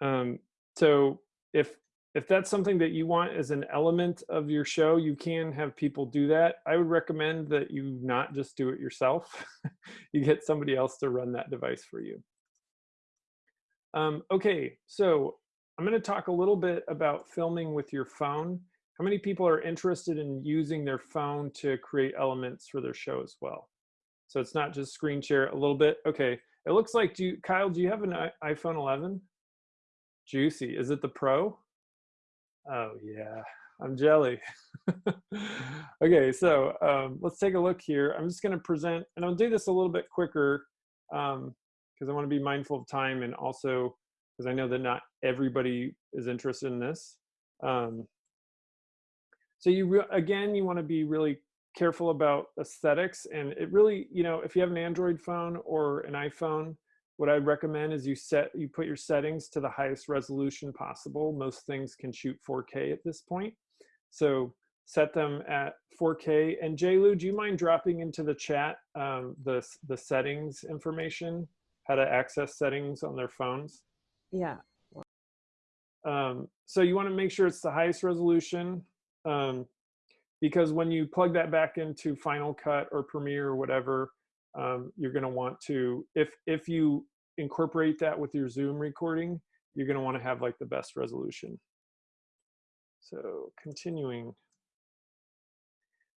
Speaker 1: Um, so if if that's something that you want as an element of your show, you can have people do that. I would recommend that you not just do it yourself. you get somebody else to run that device for you. Um, okay, so I'm going to talk a little bit about filming with your phone. How many people are interested in using their phone to create elements for their show as well? So it's not just screen share a little bit. Okay, it looks like, do you, Kyle, do you have an iPhone 11? Juicy, is it the Pro? Oh yeah, I'm jelly. okay, so um, let's take a look here. I'm just gonna present, and I'll do this a little bit quicker because I wanna be mindful of time and also because I know that not everybody is interested in this. Um, so you again, you want to be really careful about aesthetics, and it really, you know, if you have an Android phone or an iPhone, what I'd recommend is you set you put your settings to the highest resolution possible. Most things can shoot 4K at this point, so set them at 4K. And JLu, do you mind dropping into the chat um, the, the settings information, how to access settings on their phones?
Speaker 4: Yeah.
Speaker 1: Um, so you want to make sure it's the highest resolution um, because when you plug that back into Final Cut or Premiere or whatever, um, you're going to want to, if, if you incorporate that with your Zoom recording, you're going to want to have like the best resolution. So continuing.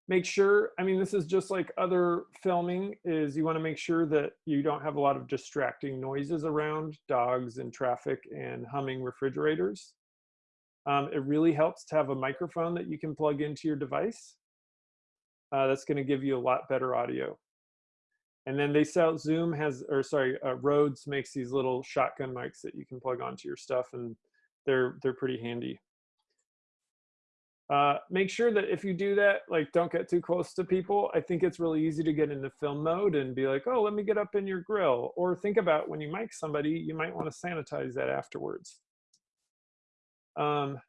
Speaker 1: Make sure, I mean, this is just like other filming is you want to make sure that you don't have a lot of distracting noises around dogs and traffic and humming refrigerators. Um, it really helps to have a microphone that you can plug into your device. Uh, that's going to give you a lot better audio. And then they sell, Zoom has, or sorry, uh, Rhodes makes these little shotgun mics that you can plug onto your stuff and they're, they're pretty handy. Uh, make sure that if you do that, like don't get too close to people. I think it's really easy to get into film mode and be like, oh, let me get up in your grill. Or think about when you mic somebody, you might want to sanitize that afterwards. Um,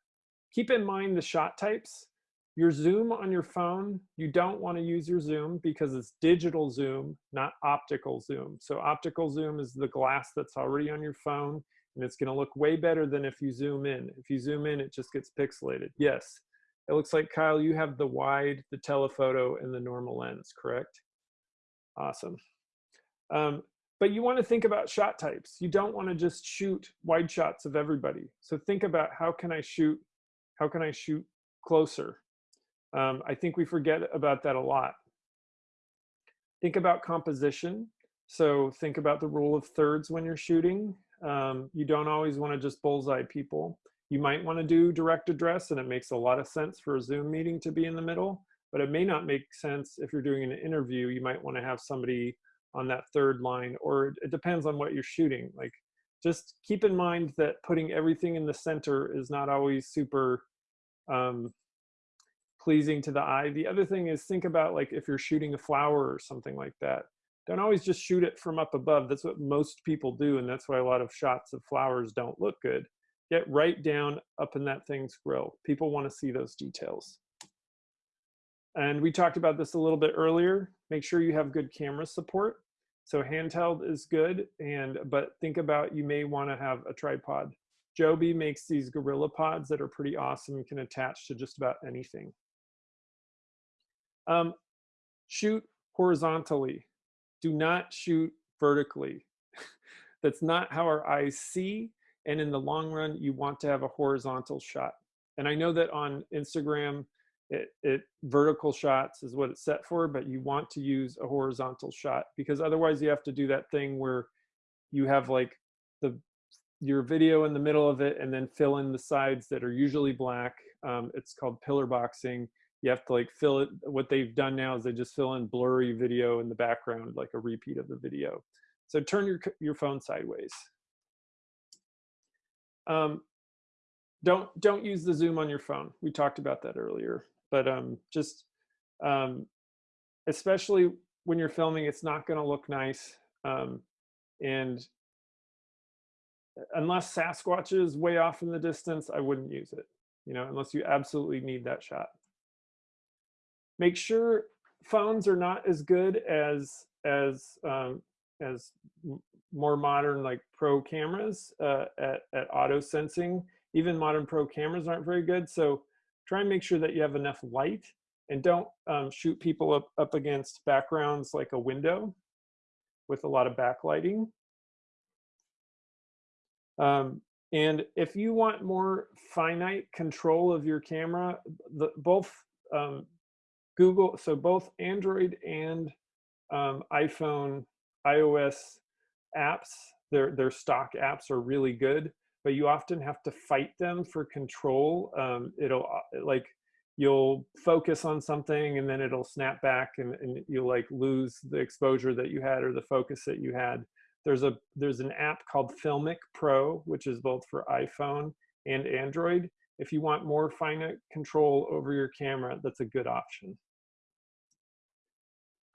Speaker 1: keep in mind the shot types. Your zoom on your phone, you don't want to use your zoom because it's digital zoom, not optical zoom. So optical zoom is the glass that's already on your phone and it's going to look way better than if you zoom in. If you zoom in, it just gets pixelated. Yes, it looks like, Kyle, you have the wide, the telephoto, and the normal lens, correct? Awesome. Um, but you want to think about shot types. You don't want to just shoot wide shots of everybody. So think about how can I shoot, how can I shoot closer? Um, I think we forget about that a lot. Think about composition. So think about the rule of thirds when you're shooting. Um, you don't always want to just bullseye people. You might want to do direct address and it makes a lot of sense for a Zoom meeting to be in the middle, but it may not make sense if you're doing an interview. You might want to have somebody on that third line or it depends on what you're shooting. Like just keep in mind that putting everything in the center is not always super um, pleasing to the eye. The other thing is think about like if you're shooting a flower or something like that. Don't always just shoot it from up above. That's what most people do. And that's why a lot of shots of flowers don't look good get right down up in that thing's grill. People want to see those details. And we talked about this a little bit earlier. Make sure you have good camera support. So handheld is good, and but think about you may want to have a tripod. Joby makes these Gorilla Pods that are pretty awesome and can attach to just about anything. Um, shoot horizontally. Do not shoot vertically. That's not how our eyes see and in the long run, you want to have a horizontal shot. And I know that on Instagram, it, it, vertical shots is what it's set for, but you want to use a horizontal shot because otherwise you have to do that thing where you have like the your video in the middle of it and then fill in the sides that are usually black. Um, it's called pillar boxing. You have to like fill it. What they've done now is they just fill in blurry video in the background, like a repeat of the video. So turn your your phone sideways. Um, don't don't use the Zoom on your phone. We talked about that earlier, but um, just um, especially when you're filming, it's not going to look nice. Um, and unless Sasquatch is way off in the distance, I wouldn't use it. You know, unless you absolutely need that shot. Make sure phones are not as good as as um, as more modern like pro cameras uh, at, at auto sensing. Even modern pro cameras aren't very good. So try and make sure that you have enough light and don't um, shoot people up, up against backgrounds like a window with a lot of backlighting. Um, and if you want more finite control of your camera, the, both um, Google, so both Android and um, iPhone, iOS apps, their, their stock apps are really good, but you often have to fight them for control. Um, it'll uh, like, you'll focus on something and then it'll snap back and, and you'll like lose the exposure that you had or the focus that you had. There's a there's an app called Filmic Pro, which is both for iPhone and Android. If you want more finite control over your camera, that's a good option.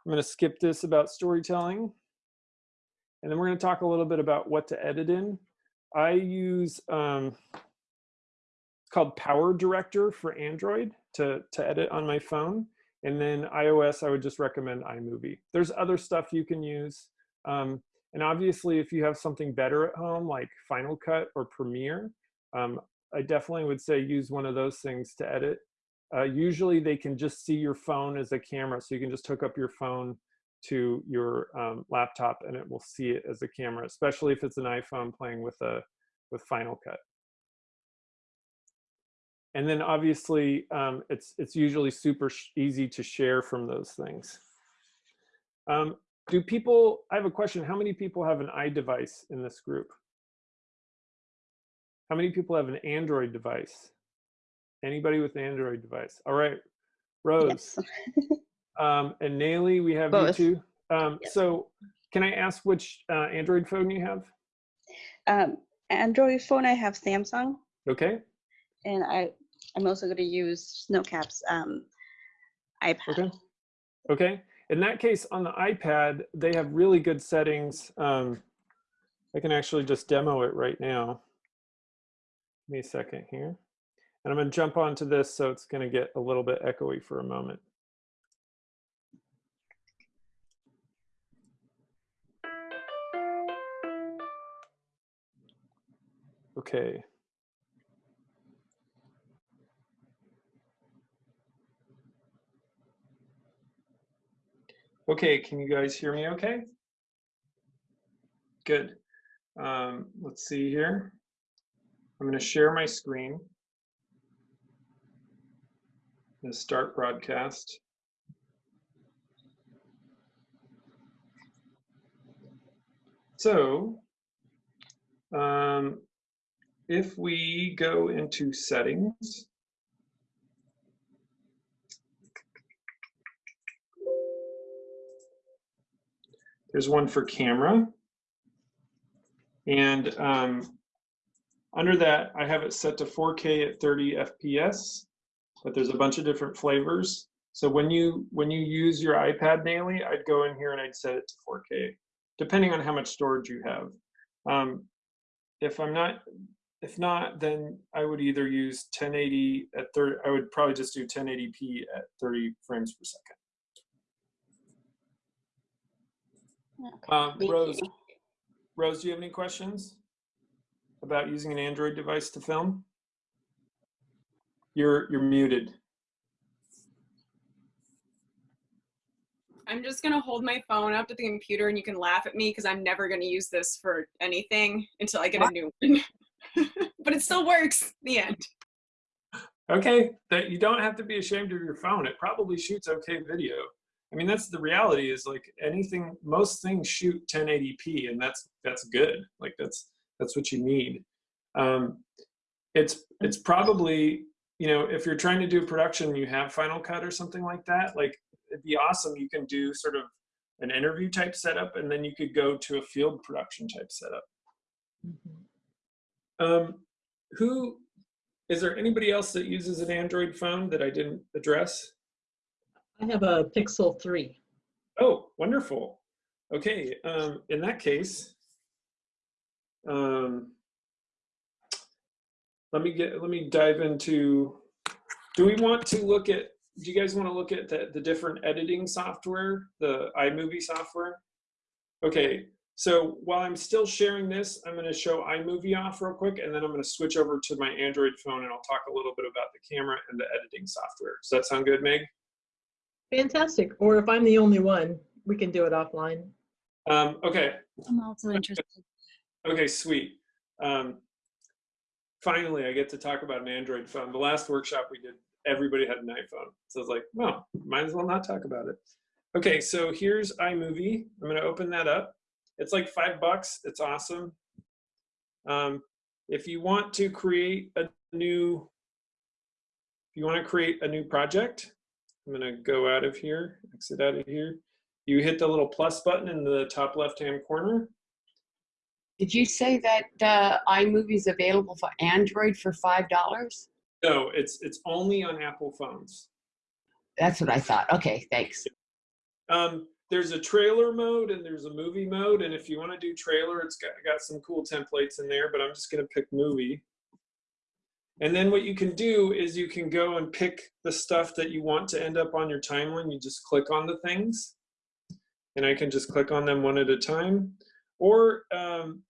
Speaker 1: I'm going to skip this about storytelling. And then we're going to talk a little bit about what to edit in. I use um, called Power Director for Android. to, to edit on my phone. And then iOS, I would just recommend iMovie. There's other stuff you can use. Um, and obviously, if you have something better at home, like Final Cut or Premiere, um, I definitely would say use one of those things to edit. Uh, usually they can just see your phone as a camera. So you can just hook up your phone to your um, laptop and it will see it as a camera, especially if it's an iPhone playing with a with Final Cut. And then obviously um, it's it's usually super easy to share from those things. Um, do people, I have a question, how many people have an iDevice in this group? How many people have an Android device? Anybody with an Android device? All right, Rose.
Speaker 9: Yes.
Speaker 1: Um, and Nayli, we have
Speaker 9: Both.
Speaker 1: you too. Um,
Speaker 9: Yes.
Speaker 1: So can I ask which uh, Android phone you have?
Speaker 9: Um, Android phone, I have Samsung,
Speaker 1: Okay,
Speaker 9: and I I'm also going to use Snowcap's um, iPad.
Speaker 1: okay, okay. In that case, on the iPad, they have really good settings. Um, I can actually just demo it right now. Give me a second here. And I'm going to jump onto this, so it's going to get a little bit echoey for a moment. Okay. Okay, can you guys hear me okay? Good. Um, let's see here. I'm going to share my screen. I'm going to start broadcast. So, um, if we go into settings, there's one for camera. And um, under that, I have it set to 4K at 30 FPS, but there's a bunch of different flavors. So when you when you use your iPad daily, I'd go in here and I'd set it to 4K, depending on how much storage you have. Um, if I'm not, if not, then I would either use 1080 at 30. I would probably just do 1080p at 30 frames per second.
Speaker 9: Okay.
Speaker 1: Um, Rose,
Speaker 9: you.
Speaker 1: Rose, do you have any questions about using an Android device to film? You're you're muted.
Speaker 7: I'm just gonna hold my phone up to the computer and you can laugh at me because I'm never gonna use this for anything until I get a new one. but it still works. The end.
Speaker 1: Okay, that you don't have to be ashamed of your phone. It probably shoots okay video. I mean, that's the reality. Is like anything, most things shoot 1080p, and that's that's good. Like that's that's what you need. Um, it's it's probably you know if you're trying to do production, you have Final Cut or something like that. Like it'd be awesome. You can do sort of an interview type setup, and then you could go to a field production type setup.
Speaker 6: Mhm.
Speaker 1: Um, who is there anybody else that uses an Android phone that I didn't address?
Speaker 6: I have a Pixel 3.
Speaker 1: Oh, wonderful. Okay, um, in that case, um, let me get let me dive into. Do we want to look at? Do you guys want to look at the, the different editing software, the iMovie software? Okay, so while I'm still sharing this, I'm going to show iMovie off real quick, and then I'm going to switch over to my Android phone, and I'll talk a little bit about the camera and the editing software. Does that sound good, Meg?
Speaker 6: Fantastic. Or if I'm the only one, we can do it offline.
Speaker 1: Um, okay,
Speaker 3: I'm also interested.
Speaker 1: Okay, sweet. Um, finally, I get to talk about an Android phone. The last workshop we did, everybody had an iPhone. So I was like, well, might as well not talk about it. Okay, so here's iMovie. I'm going to open that up. It's like five bucks. It's awesome. Um, if you want to create a new, if you want to create a new project, I'm going to go out of here, exit out of here. You hit the little plus button in the top left-hand corner.
Speaker 5: Did you say that uh, iMovie is available for Android for five dollars?
Speaker 1: No, it's it's only on Apple phones.
Speaker 5: That's what I thought. Okay, thanks.
Speaker 1: Um, there's a trailer mode and there's a movie mode, and if you want to do trailer, it's got got some cool templates in there. But I'm just gonna pick movie. And then what you can do is you can go and pick the stuff that you want to end up on your timeline. You just click on the things and I can just click on them one at a time. Or um,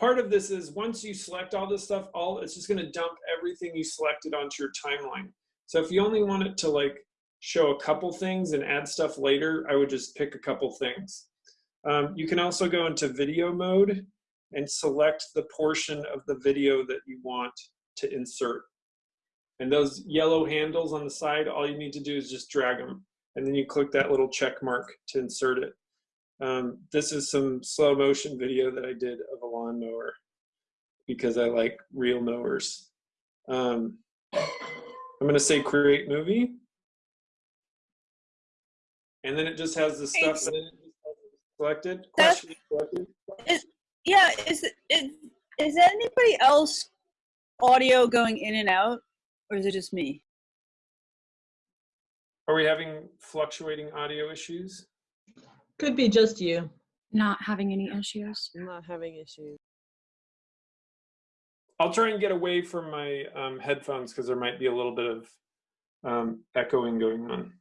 Speaker 1: part of this is once you select all this stuff, all it's just gonna dump everything you selected onto your timeline. So if you only want it to like show a couple things and add stuff later, I would just pick a couple things. Um, you can also go into video mode and select the portion of the video that you want to insert. And those yellow handles on the side, all you need to do is just drag them. And then you click that little check mark to insert it. Um, this is some slow motion video that I did of a lawnmower because I like real mowers. Um, I'm gonna say create movie. And then it just has the stuff that it selected,
Speaker 3: That's-
Speaker 1: question selected.
Speaker 3: Yeah, is it is, is anybody else audio going in and out, or is it just me?
Speaker 1: Are we having fluctuating audio issues?
Speaker 6: Could be just you.
Speaker 10: Not having any issues.
Speaker 4: I'm not having issues.
Speaker 1: I'll try and get away from my um, headphones because there might be a little bit of um, echoing going on.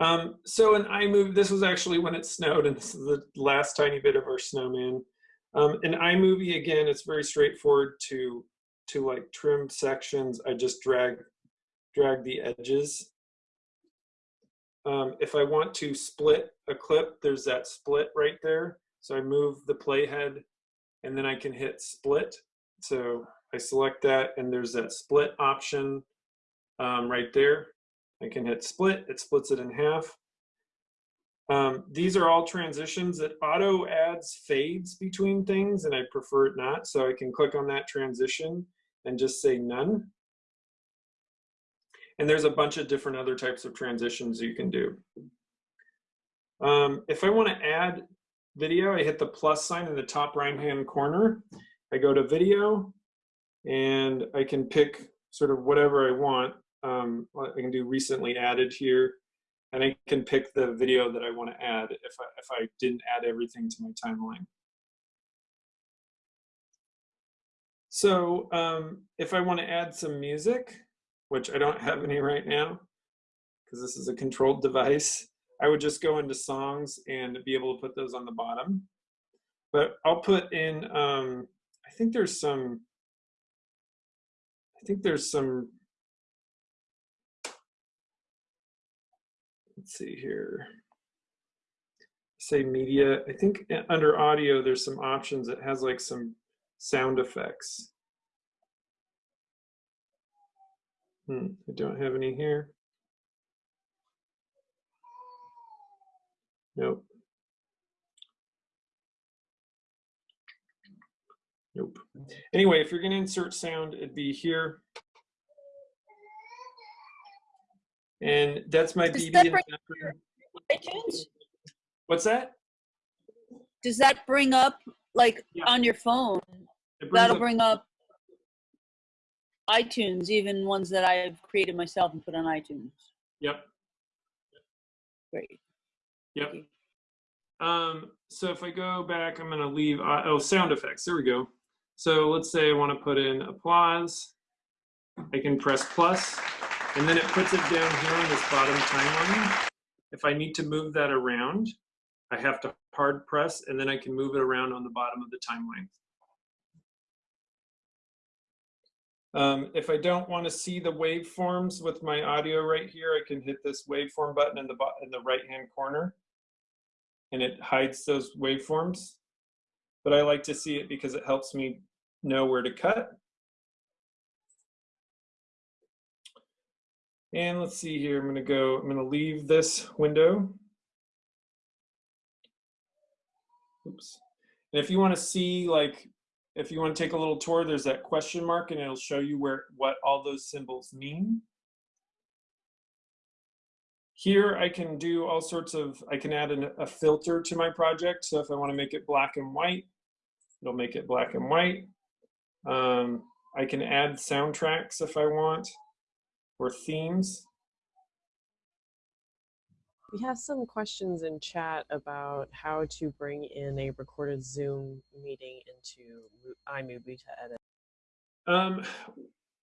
Speaker 1: Um, so in iMovie, this was actually when it snowed, and this is the last tiny bit of our snowman. Um, in iMovie, again, it's very straightforward to to like trim sections. I just drag drag the edges. Um, if I want to split a clip, there's that split right there. So I move the playhead and then I can hit split. So I select that and there's that split option um, right there. I can hit split, it splits it in half. Um, these are all transitions that auto adds fades between things and I prefer it not. So I can click on that transition and just say none. And there's a bunch of different other types of transitions you can do. Um, if I want to add video, I hit the plus sign in the top right hand corner. I go to video and I can pick sort of whatever I want. Um, I can do recently added here and I can pick the video that I want to add if I, if I didn't add everything to my timeline. So um, if I want to add some music, which I don't have any right now because this is a controlled device, I would just go into songs and be able to put those on the bottom. But I'll put in, um, I think there's some, I think there's some, let's see here. Say media, I think under audio, there's some options It has like some sound effects. Hmm, I don't have any here. Nope. Nope. Anyway, if you're going to insert sound, it'd be here. And that's my
Speaker 3: Does
Speaker 1: BB.
Speaker 3: that
Speaker 1: and
Speaker 3: bring
Speaker 1: Zephyr.
Speaker 3: iTunes?
Speaker 1: What's that?
Speaker 3: Does that bring up like
Speaker 1: Yeah.
Speaker 3: on your phone? That'll
Speaker 1: up-
Speaker 3: bring up iTunes, even ones that I've created myself and put on iTunes.
Speaker 1: Yep.
Speaker 3: Great.
Speaker 1: Yep. Um, so if I go back, I'm going to leave, uh, oh, sound effects. There we go. So let's say I want to put in applause. I can press plus, and then it puts it down here on this bottom timeline. If I need to move that around, I have to hard press, and then I can move it around on the bottom of the timeline. Um, if I don't want to see the waveforms with my audio right here, I can hit this waveform button in the in the right hand corner, and it hides those waveforms. But I like to see it because it helps me know where to cut. And let's see here. I'm to go. I'm to leave this window. Oops. And if you want to see like if you want to take a little tour, there's that question mark and it'll show you where what all those symbols mean. Here I can do all sorts of, I can add an, a filter to my project. So if I want to make it black and white, it'll make it black and white. Um, I can add soundtracks if I want, or themes.
Speaker 4: We have some questions in chat about how to bring in a recorded Zoom meeting into iMovie to edit.
Speaker 1: Um,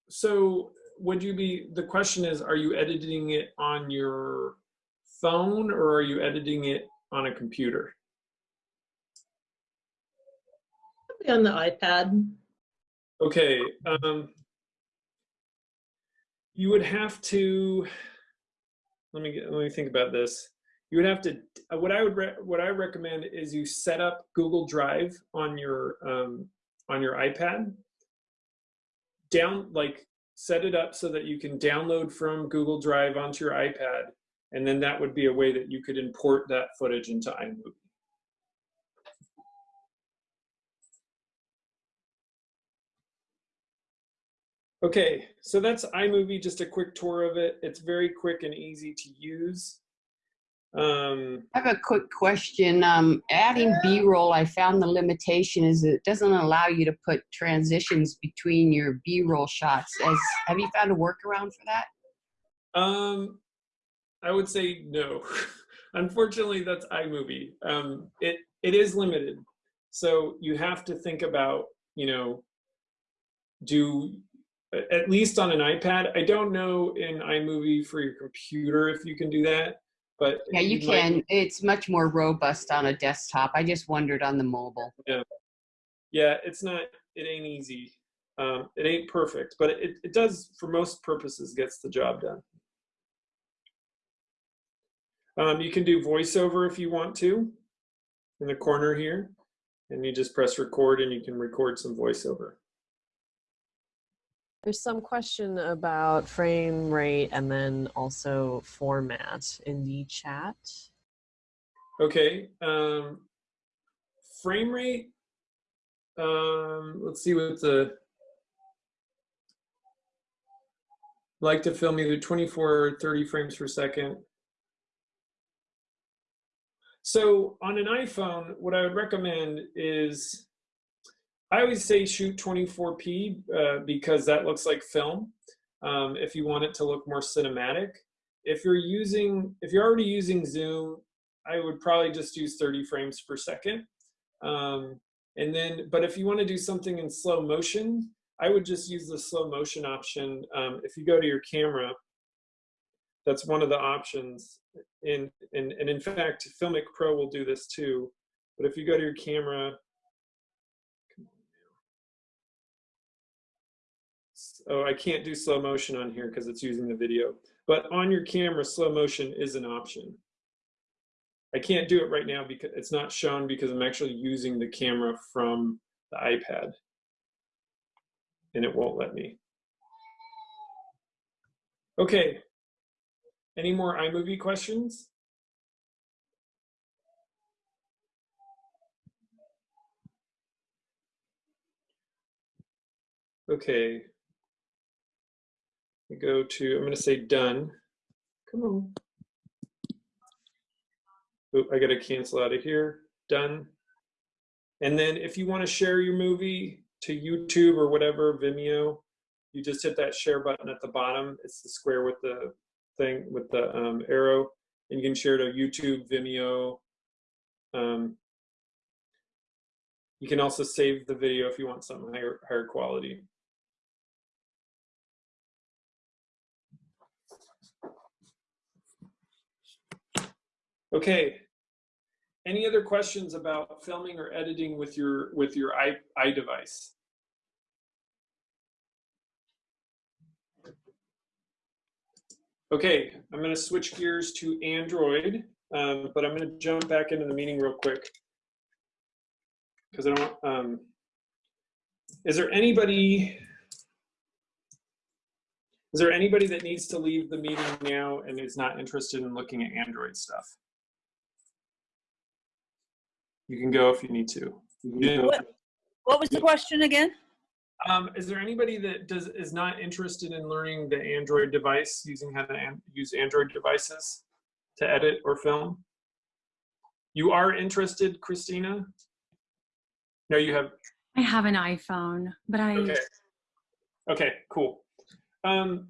Speaker 1: so would you be, the question is, are you editing it on your phone or are you editing it on a computer?
Speaker 6: Probably on the iPad.
Speaker 1: Okay, um, you would have to, let me get, let me think about this. You would have to, uh, what I would, what I recommend is you set up Google Drive on your, um, on your iPad. Down, like, set it up so that you can download from Google Drive onto your iPad. And then that would be a way that you could import that footage into iMovie. Okay, so that's iMovie, just a quick tour of it. It's very quick and easy to use. Um,
Speaker 5: I have a quick question. Um, adding B-roll, I found the limitation is it doesn't allow you to put transitions between your B-roll shots. As have you found a workaround for that?
Speaker 1: um, I would say no. Unfortunately, that's iMovie. Um, it it is limited, so you have to think about you know do at least on an iPad. I don't know in iMovie for your computer if you can do that, but
Speaker 5: Yeah, you
Speaker 1: might-
Speaker 5: can. It's much more robust on a desktop. I just wondered on the mobile.
Speaker 1: yeah it's not it ain't easy um, it ain't perfect but it, it does for most purposes gets the job done um, you can do voiceover if you want to in the corner here and you just press record and you can record some voiceover
Speaker 4: There's some question about frame rate and then also format in the chat.
Speaker 1: okay um, frame rate um, let's see what the like to film either 24 or 30 frames per second So on an iPhone, what I would recommend is, I always say shoot 24p uh, because that looks like film. Um, if you want it to look more cinematic, if you're using, if you're already using Zoom, I would probably just use 30 frames per second. Um, and then, but if you want to do something in slow motion, I would just use the slow motion option. Um, if you go to your camera, that's one of the options. In, and, and in fact, Filmic Pro will do this too. But if you go to your camera, oh, I can't do slow motion on here because it's using the video. But on your camera, slow motion is an option. I can't do it right now because it's not shown because I'm actually using the camera from the iPad. And it won't let me. Okay, any more iMovie questions? Okay. Go to, I'm going to say done. Come on. Oop, I got to cancel out of here. Done. And then if you want to share your movie to YouTube or whatever, Vimeo, you just hit that share button at the bottom. It's the square with the thing with the um, arrow, and you can share to YouTube, Vimeo. Um, you can also save the video if you want something higher higher quality. Okay. Any other questions about filming or editing with your with your i iDevice? Okay, I'm going to switch gears to Android, um, but I'm going to jump back into the meeting real quick because I don't. Um, is there anybody? Is there anybody that needs to leave the meeting now and is not interested in looking at Android stuff? You can go if you need to. You know-
Speaker 3: What, what was the question again?
Speaker 1: um, is there anybody that does is not interested in learning the Android device, using how to an, use Android devices to edit or film? You are interested, Christina? No, you have.
Speaker 10: I have an iPhone, but I
Speaker 1: Okay. Okay. Cool. Um,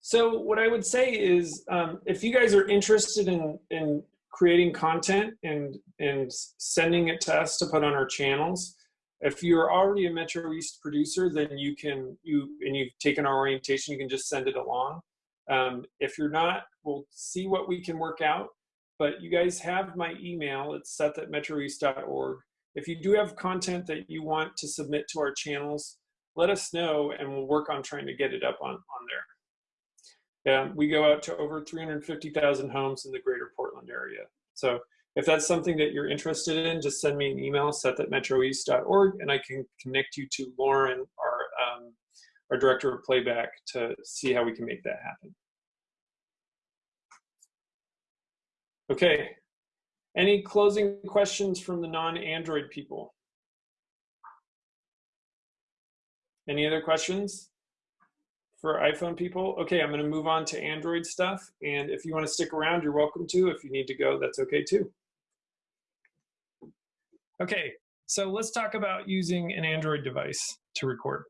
Speaker 1: so what I would say is, um, if you guys are interested in in creating content and and sending it to us to put on our channels, if you're already a Metro East producer, then you can you and you've taken our orientation, you can just send it along. Um, if you're not, we'll see what we can work out. But you guys have my email. It's seth at metroeast.org. If you do have content that you want to submit to our channels, let us know and we'll work on trying to get it up on, on there. Um, we go out to over 350,000 homes in the greater Portland area. So if that's something that you're interested in, just send me an email, seth at metroeast.org, and I can connect you to Lauren, our, um, our director of playback, to see how we can make that happen. Okay. Any closing questions from the non-Android people? Any other questions for iPhone people? Okay, I'm going to move on to Android stuff. And if you want to stick around, you're welcome to. If you need to go, that's okay too. Okay, so let's talk about using an Android device to record.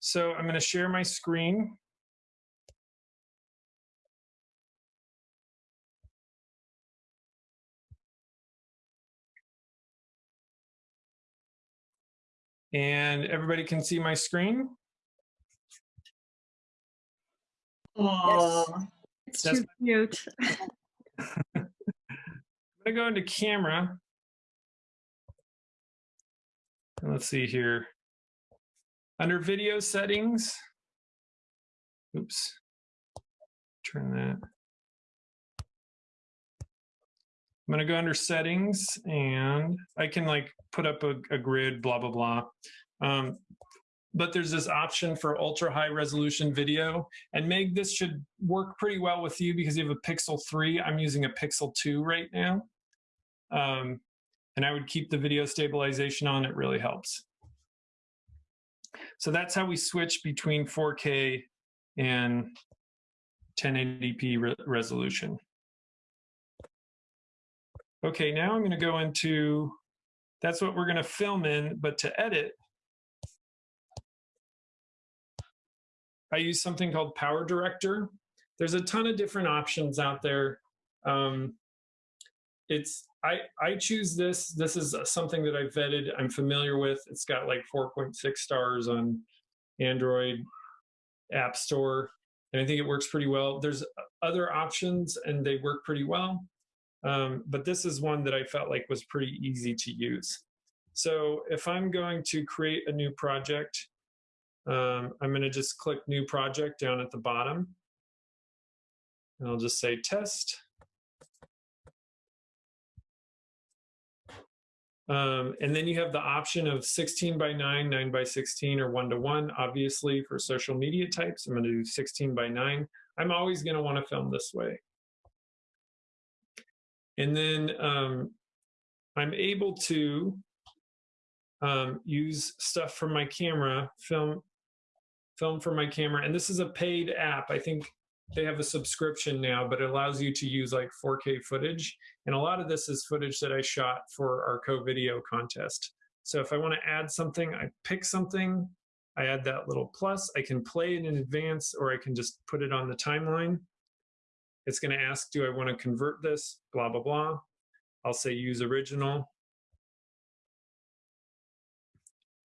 Speaker 1: So I'm going to share my screen. And everybody can see my screen.
Speaker 6: Aw.
Speaker 10: It's
Speaker 1: That's
Speaker 10: too cute.
Speaker 1: I'm gonna go into camera. And let's see here. Under video settings. Oops. Turn that. I'm gonna go under settings and I can like put up a, a grid, blah, blah, blah. Um, but there's this option for ultra high resolution video. And Meg, this should work pretty well with you because you have a Pixel 3. I'm using a Pixel 2 right now. Um, and I would keep the video stabilization on, it really helps. So that's how we switch between 4K and 1080p re resolution. Okay, now I'm going to go into, that's what we're going to film in, but to edit, I use something called Power Director. There's a ton of different options out there. Um, it's I I choose this. This is something that I've vetted. I'm familiar with. It's got like 4.6 stars on Android App Store, and I think it works pretty well. There's other options, and they work pretty well. Um, but this is one that I felt like was pretty easy to use. So if I'm going to create a new project, um, I'm going to just click New Project down at the bottom. And I'll just say Test. Um, and then you have the option of 16 by 9, 9 by 16, or 1 to 1, obviously, for social media types. I'm going to do 16 by 9. I'm always going to want to film this way. And then um, I'm able to um, use stuff from my camera, film, film from my camera. And this is a paid app. I think they have a subscription now, but it allows you to use like 4K footage. And a lot of this is footage that I shot for our co-video contest. So if I want to add something, I pick something, I add that little plus, I can play it in advance or I can just put it on the timeline. It's going to ask, do I want to convert this? Blah, blah, blah. I'll say use original.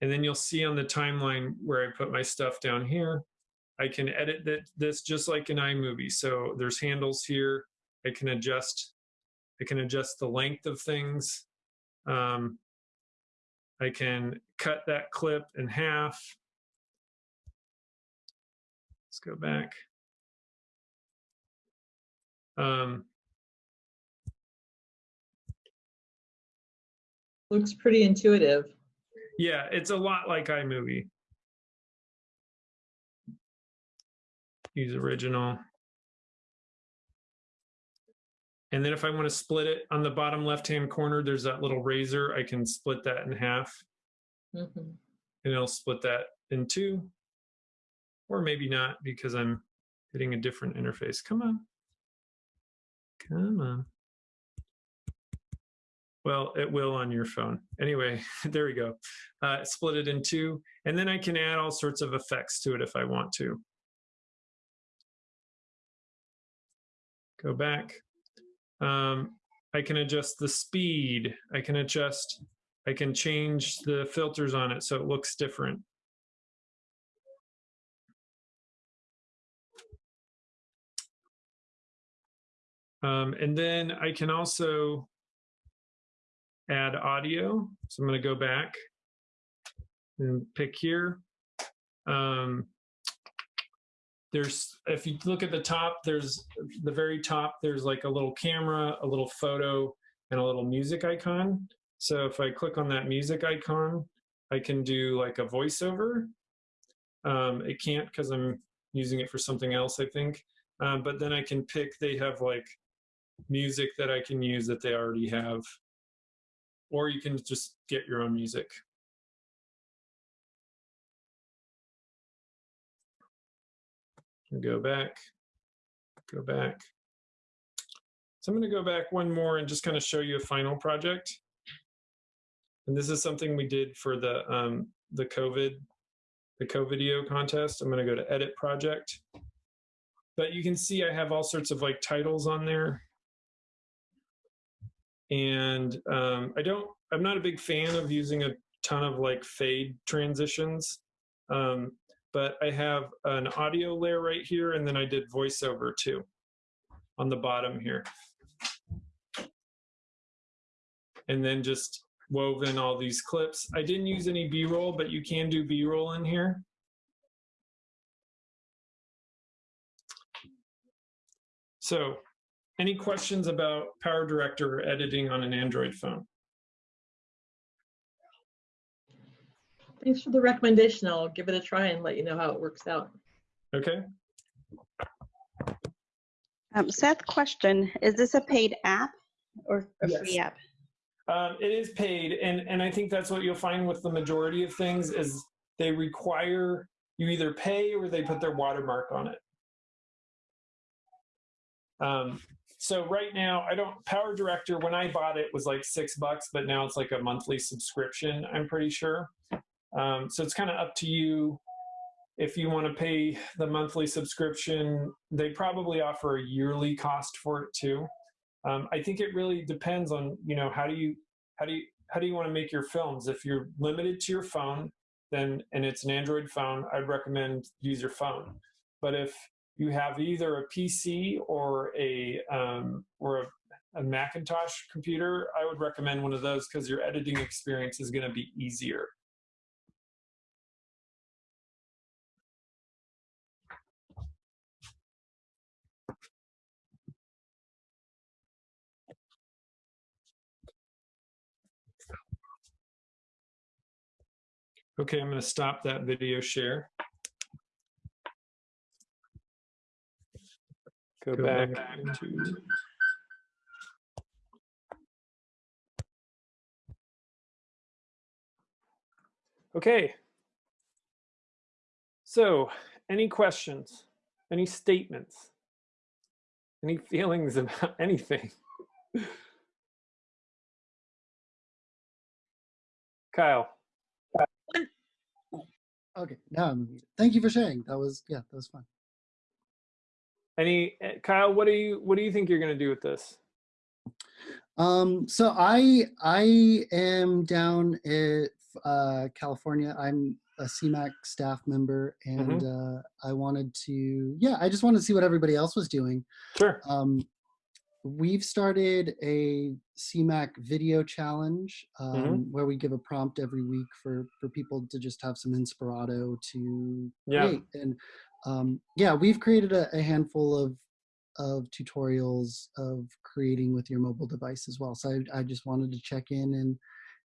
Speaker 1: And then you'll see on the timeline where I put my stuff down here, I can edit that, this just like in iMovie. So there's handles here. I can adjust, I can adjust the length of things. Um, I can cut that clip in half. Let's go back. Um,
Speaker 6: Looks pretty intuitive.
Speaker 1: Yeah, it's a lot like iMovie. Use original. And then if I want to split it on the bottom left-hand corner, there's that little razor. I can split that in half
Speaker 6: Mhm.
Speaker 1: and it'll split that in two. Or maybe not because I'm hitting a different interface. Come on. Come on. Well, it will on your phone. Anyway, there we go. Uh, split it in two. And then I can add all sorts of effects to it if I want to. Go back. Um, I can adjust the speed. I can adjust I can change the filters on it so it looks different. Um, and then I can also add audio. So I'm going to go back and pick here. Um, there's, if you look at the top, there's the very top, there's like a little camera, a little photo, and a little music icon. So if I click on that music icon, I can do like a voiceover. Um, it can't because I'm using it for something else, I think. Um, but then I can pick, they have like music that I can use that they already have. Or you can just get your own music. Go back, go back. So I'm going to go back one more and just kind of show you a final project. And this is something we did for the um, the COVID the co-video contest. I'm going to go to edit project. But you can see I have all sorts of like titles on there. And um, I don't, I'm not a big fan of using a ton of like fade transitions. Um, but I have an audio layer right here, and then I did voiceover too on the bottom here. And then just woven all these clips. I didn't use any B-roll, but you can do B-roll in here. So any questions about Power Director or editing on an Android phone?
Speaker 6: Thanks for the recommendation. I'll give it a try and let you know how it works out.
Speaker 1: Okay.
Speaker 9: Um, Seth, question, is this a paid app or a free app?
Speaker 1: Um, it is paid, and and I think that's what you'll find with the majority of things is they require you either pay or they put their watermark on it. Um, so right now, I don't Power Director. When I bought it, was like six bucks, but now it's like a monthly subscription. I'm pretty sure. Um, so it's kind of up to you if you want to pay the monthly subscription. They probably offer a yearly cost for it too. Um, I think it really depends on you know how do you how do you how do you want to make your films? If you're limited to your phone, then and it's an Android phone, I'd recommend use your phone. But if you have either a PC or a um, or a, a Macintosh computer, I would recommend one of those because your editing experience is going to be easier. Okay, I'm going to stop that video share. Go, back, to. Okay. So, any questions? Any statements? Any feelings about anything? Kyle.
Speaker 11: Okay, now I'm. Um, thank you for sharing. That was yeah, that was fun.
Speaker 1: Any eh, Kyle, what do you what do you think you're going to do with this?
Speaker 11: Um, so I I am down at uh, California. I'm a CMAC staff member, and uh, I wanted to yeah, I just wanted to see what everybody else was doing.
Speaker 1: Sure.
Speaker 11: Um, we've started a CMAC video challenge um,
Speaker 1: Mhm.
Speaker 11: where we give a prompt every week for for people to just have some inspirato to
Speaker 1: Yeah.
Speaker 11: create. And um, yeah, we've created a, a handful of of tutorials of creating with your mobile device as well. So I, I just wanted to check in and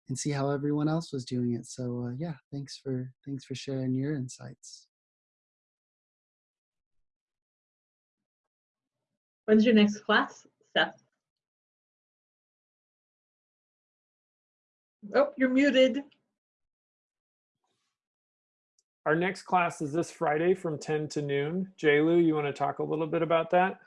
Speaker 11: and see how everyone else was doing it. So uh, yeah, thanks for thanks for sharing your insights.
Speaker 6: When's your next class, Seth? Oh, you're muted.
Speaker 1: Our next class is this Friday from 10 to noon. Lu, you want to talk a little bit about that?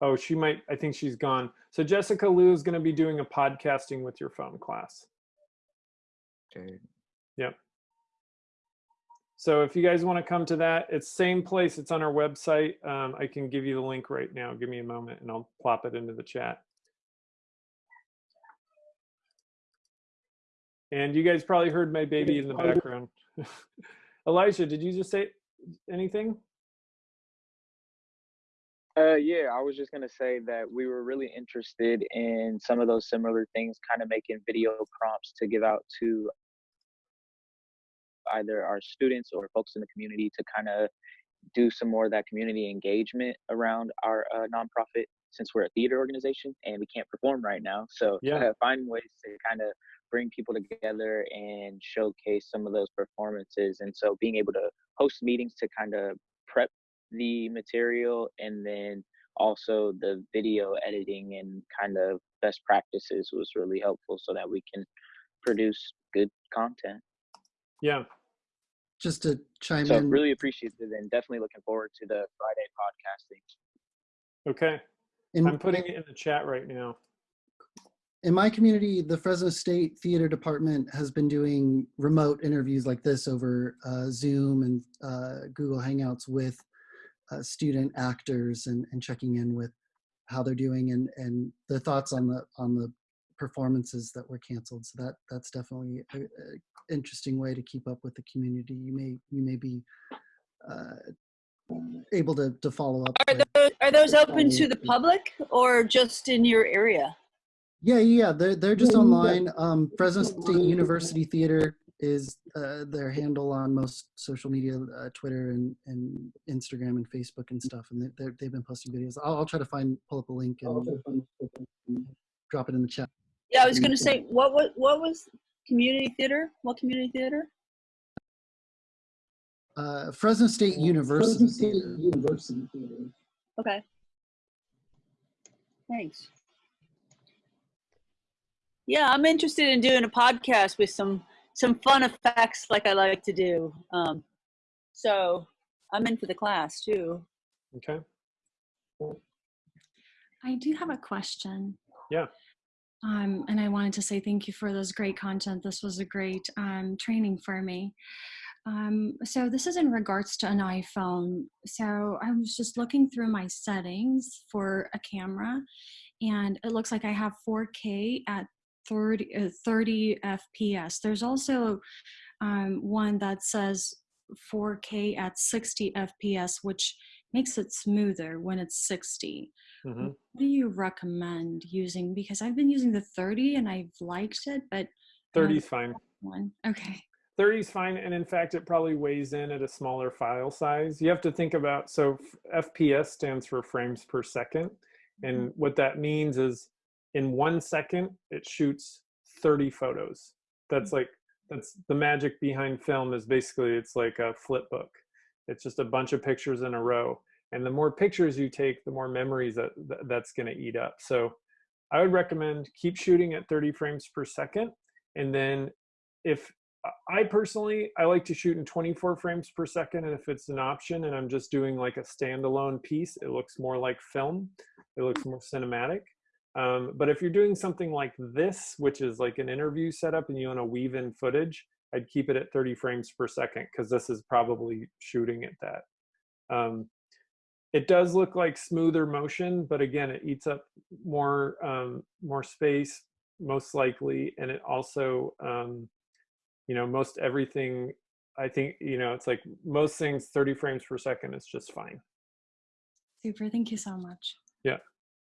Speaker 1: Oh, she might, I think she's gone. So Jessica Liu is going to be doing a podcasting with your phone class.
Speaker 12: Okay.
Speaker 1: Yep. So if you guys want to come to that, it's same place. It's on our website. Um, I can give you the link right now. Give me a moment and I'll plop it into the chat. And you guys probably heard my baby in the background. Elijah, did you just say anything?
Speaker 8: Uh, yeah, I was just gonna say that we were really interested in some of those similar things, kind of making video prompts to give out to either our students or folks in the community to kind of do some more of that community engagement around our uh, nonprofit since we're a theater organization and we can't perform right now. So
Speaker 1: Yeah.
Speaker 8: uh, finding ways to kind of bring people together and showcase some of those performances. And so being able to host meetings to kind of prep the material and then also the video editing and kind of best practices was really helpful so that we can produce good content.
Speaker 1: Yeah.
Speaker 11: Just to chime
Speaker 8: So
Speaker 11: in,
Speaker 8: really appreciative and definitely looking forward to the Friday podcasting.
Speaker 1: Okay.
Speaker 11: in,
Speaker 1: I'm putting it in the chat right now.
Speaker 11: In my community, the Fresno State Theater Department has been doing remote interviews like this over uh, Zoom and uh, Google Hangouts with uh, student actors and, and checking in with how they're doing and, and their thoughts on the on the performances that were canceled. So that that's definitely a, a interesting way to keep up with the community. You may you may be uh, able to to follow up.
Speaker 3: Are those, are those open to the public or just in your area?
Speaker 11: Yeah, yeah, yeah, they're they're just online. Um, Fresno State University Theater is uh, their handle on most social media, uh, Twitter and, and Instagram and Facebook and stuff. And they they're, they've been posting videos. I'll, I'll try to find pull up a link and drop it in the chat.
Speaker 3: Yeah, I was going to say, what was what was community theater? What community theater?
Speaker 11: Uh, Fresno State University Theater.
Speaker 3: Okay. Thanks. Yeah, I'm interested in doing a podcast with some some fun effects like I like to do. Um, so I'm in for the class too.
Speaker 1: Okay.
Speaker 10: I do have a question.
Speaker 1: Yeah.
Speaker 10: Um, and I wanted to say thank you for this great content. This was a great um, training for me. Um, so this is in regards to an iPhone. So I was just looking through my settings for a camera, and it looks like I have 4K at 30, uh, 30 FPS. There's also um, one that says 4K at 60 FPS, which makes it smoother when it's 60
Speaker 1: hmm
Speaker 10: what do you recommend using because i've been using the 30 and i've liked it but
Speaker 1: 30 is fine.
Speaker 10: one okay
Speaker 1: 30 is fine. And in fact, it probably weighs in at a smaller file size. You have to think about, so FPS stands for frames per second. And what that means is in one second, it shoots 30 photos. That's hmm. like, that's the magic behind film is basically it's like a flip book. It's just a bunch of pictures in a row. And the more pictures you take, the more memories that, that that's going to eat up. So I would recommend keep shooting at 30 frames per second. And then if I personally, I like to shoot in 24 frames per second. And if it's an option and I'm just doing like a standalone piece, it looks more like film. It looks more cinematic. Um, but if you're doing something like this, which is like an interview setup and you want to weave in footage, I'd keep it at 30 frames per second because this is probably shooting at that. Um, it does look like smoother motion, but again, it eats up more um, more space most likely, and it also um, you know most everything i think you know it's like most things 30 frames per second is just fine.
Speaker 10: Super thank you so much.
Speaker 1: Yeah